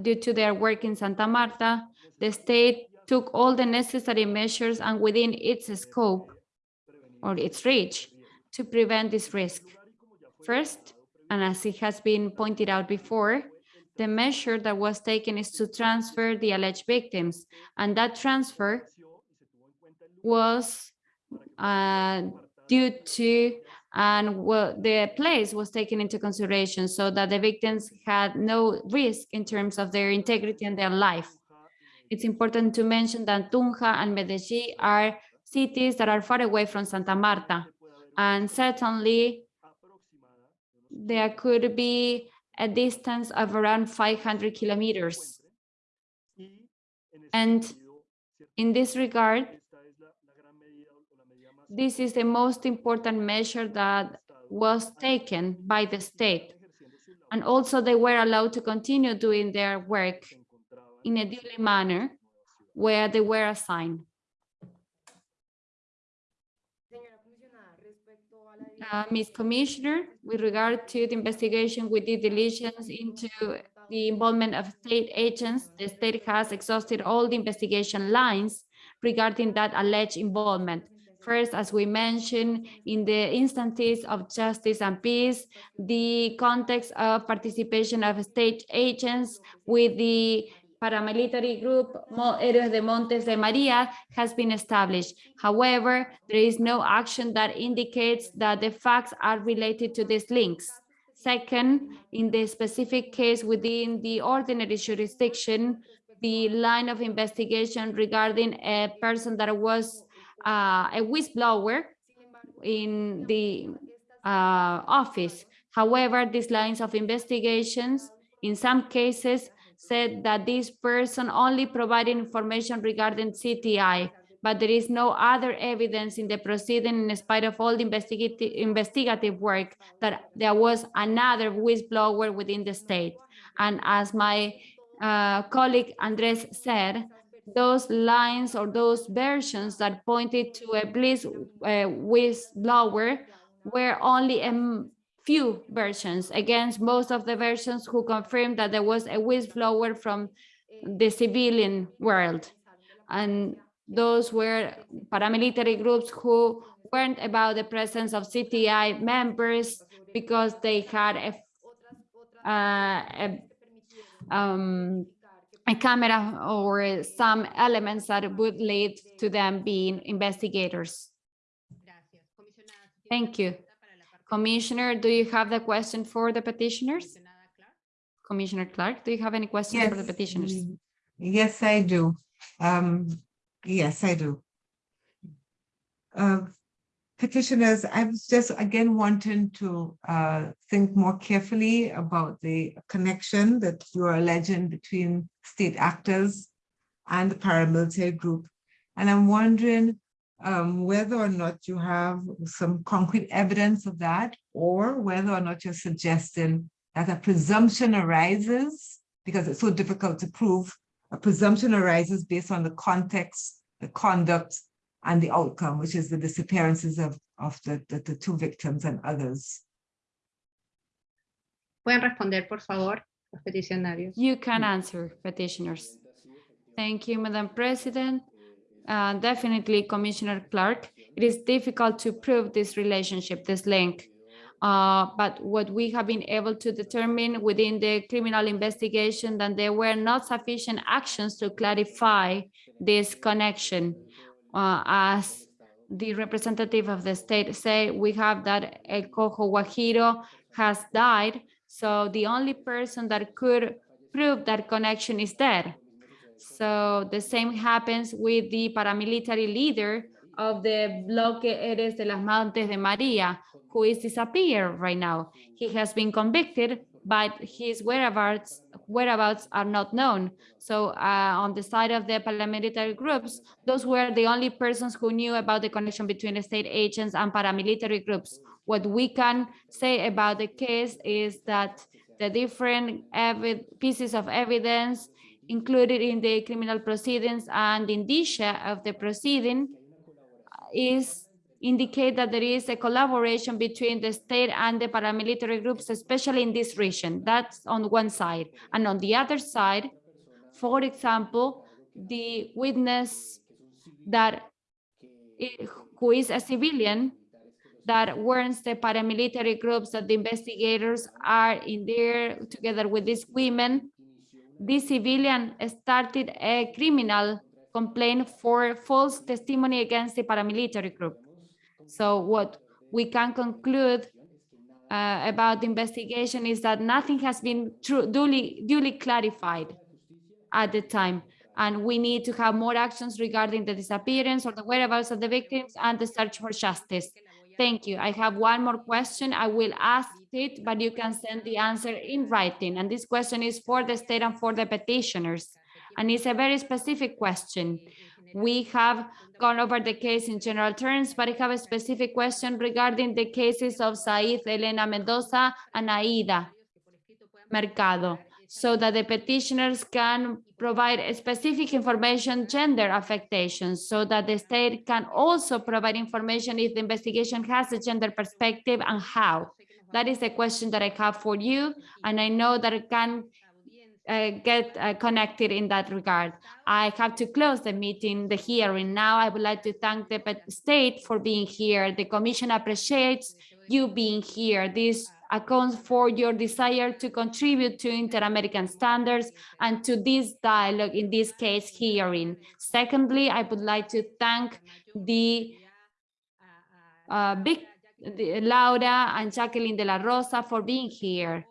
due to their work in Santa Marta, the state took all the necessary measures and within its scope or its reach to prevent this risk. First, and as it has been pointed out before, the measure that was taken is to transfer the alleged victims, and that transfer was uh, due to and well, the place was taken into consideration so that the victims had no risk in terms of their integrity and their life. It's important to mention that Tunja and Medellin are cities that are far away from Santa Marta. And certainly there could be a distance of around 500 kilometers. And in this regard, this is the most important measure that was taken by the state. And also they were allowed to continue doing their work in a duly manner where they were assigned. Uh, Ms. Commissioner, with regard to the investigation with due diligence into the involvement of state agents, the state has exhausted all the investigation lines regarding that alleged involvement. First, as we mentioned, in the instances of justice and peace, the context of participation of state agents with the paramilitary group Héroes de Montes de Maria has been established. However, there is no action that indicates that the facts are related to these links. Second, in the specific case within the ordinary jurisdiction, the line of investigation regarding a person that was uh, a whistleblower in the uh, office. However, these lines of investigations, in some cases, said that this person only provided information regarding CTI, but there is no other evidence in the proceeding in spite of all the investigative, investigative work that there was another whistleblower within the state. And as my uh, colleague Andres said, those lines or those versions that pointed to a bliss uh, whistleblower were only a few versions against most of the versions who confirmed that there was a whistleblower from the civilian world. And those were paramilitary groups who weren't about the presence of CTI members because they had a, uh, a, um, a camera or some elements that would lead to them being investigators. Gracias. Comisionada, ¿tiene Thank you. Commissioner, do you have the question for the petitioners? Commissioner Clarke, do you have any questions for the petitioners? Yes, I do. Um, yes, I do. Uh, Petitioners, I was just again wanting to uh think more carefully about the connection that you're alleging between state actors and the paramilitary group. And I'm wondering um whether or not you have some concrete evidence of that, or whether or not you're suggesting that a presumption arises because it's so difficult to prove. A presumption arises based on the context, the conduct, and the outcome, which is the disappearances of, of the, the, the two victims and others. Pueden responder, por favor, los peticionarios. You can answer petitioners. Thank you, Madam President. Uh, Definitely, Commissioner Clarke, it is difficult to prove this relationship, this link. Uh, But what we have been able to determine within the criminal investigation that there were not sufficient actions to clarify this connection. Uh, As the representative of the state say, we have that El Cojo Guajiro has died. So the only person that could prove that connection is dead. So the same happens with the paramilitary leader of the Bloque Héroes de las Montes de Maria, who is disappeared right now. He has been convicted, but his whereabouts whereabouts are not known. So uh, on the side of the paramilitary groups, those were the only persons who knew about the connection between the state agents and paramilitary groups. What we can say about the case is that the different pieces of evidence included in the criminal proceedings and indicia of the proceeding is indicate that there is a collaboration between the state and the paramilitary groups, especially in this region. That's on one side. And on the other side, for example, the witness that eh, who is a civilian that warns the paramilitary groups that the investigators are in there together with these women. This civilian started a criminal complaint for false testimony against the paramilitary group. So what we can conclude uh, about the investigation is that nothing has been duly, duly clarified at the time. And we need to have more actions regarding the disappearance or the whereabouts of the victims and the search for justice. Thank you. I have one more question. I will ask it, but you can send the answer in writing. And this question is for the state and for the petitioners. And it's a very specific question. We have gone over the case in general terms, but I have a specific question regarding the cases of Said, Elena Mendoza, and Aida Mercado, so that the petitioners can provide specific information, gender affectations, so that the state can also provide information if the investigation has a gender perspective and how. That is the question that I have for you, and I know that it can uh, get uh, connected in that regard. I have to close the meeting, the hearing now. I would like to thank the state for being here. The commission appreciates you being here. This accounts for your desire to contribute to inter-American standards and to this dialogue, in this case, hearing. Secondly, I would like to thank the uh, big the- Laura and Jacqueline de la Rosa for being here.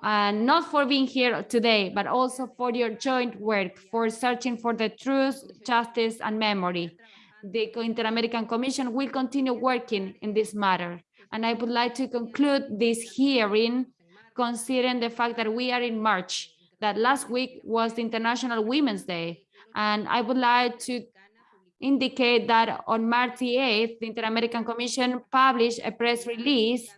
And not for being here today, but also for your joint work, for searching for the truth, justice, and memory. The Inter-American Commission will continue working in this matter. And I would like to conclude this hearing considering the fact that we are in March, that last week was the International Women's Day. And I would like to indicate that on March the 8th, the Inter-American Commission published a press release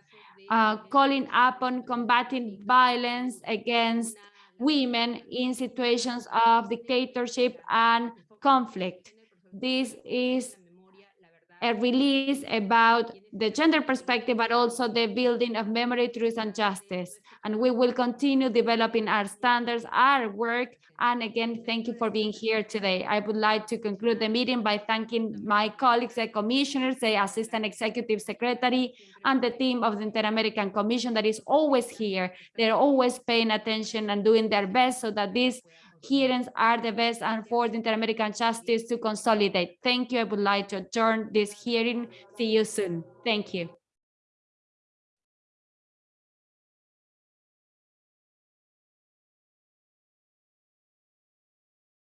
uh, calling upon combating violence against women in situations of dictatorship and conflict. This is a release about the gender perspective, but also the building of memory, truth, and justice. And we will continue developing our standards, our work. And again, thank you for being here today. I would like to conclude the meeting by thanking my colleagues, the commissioners, the assistant executive secretary, and the team of the Inter-American Commission that is always here. They're always paying attention and doing their best so that these hearings are the best and for the Inter-American justice to consolidate. Thank you. I would like to adjourn this hearing. See you soon. Thank you.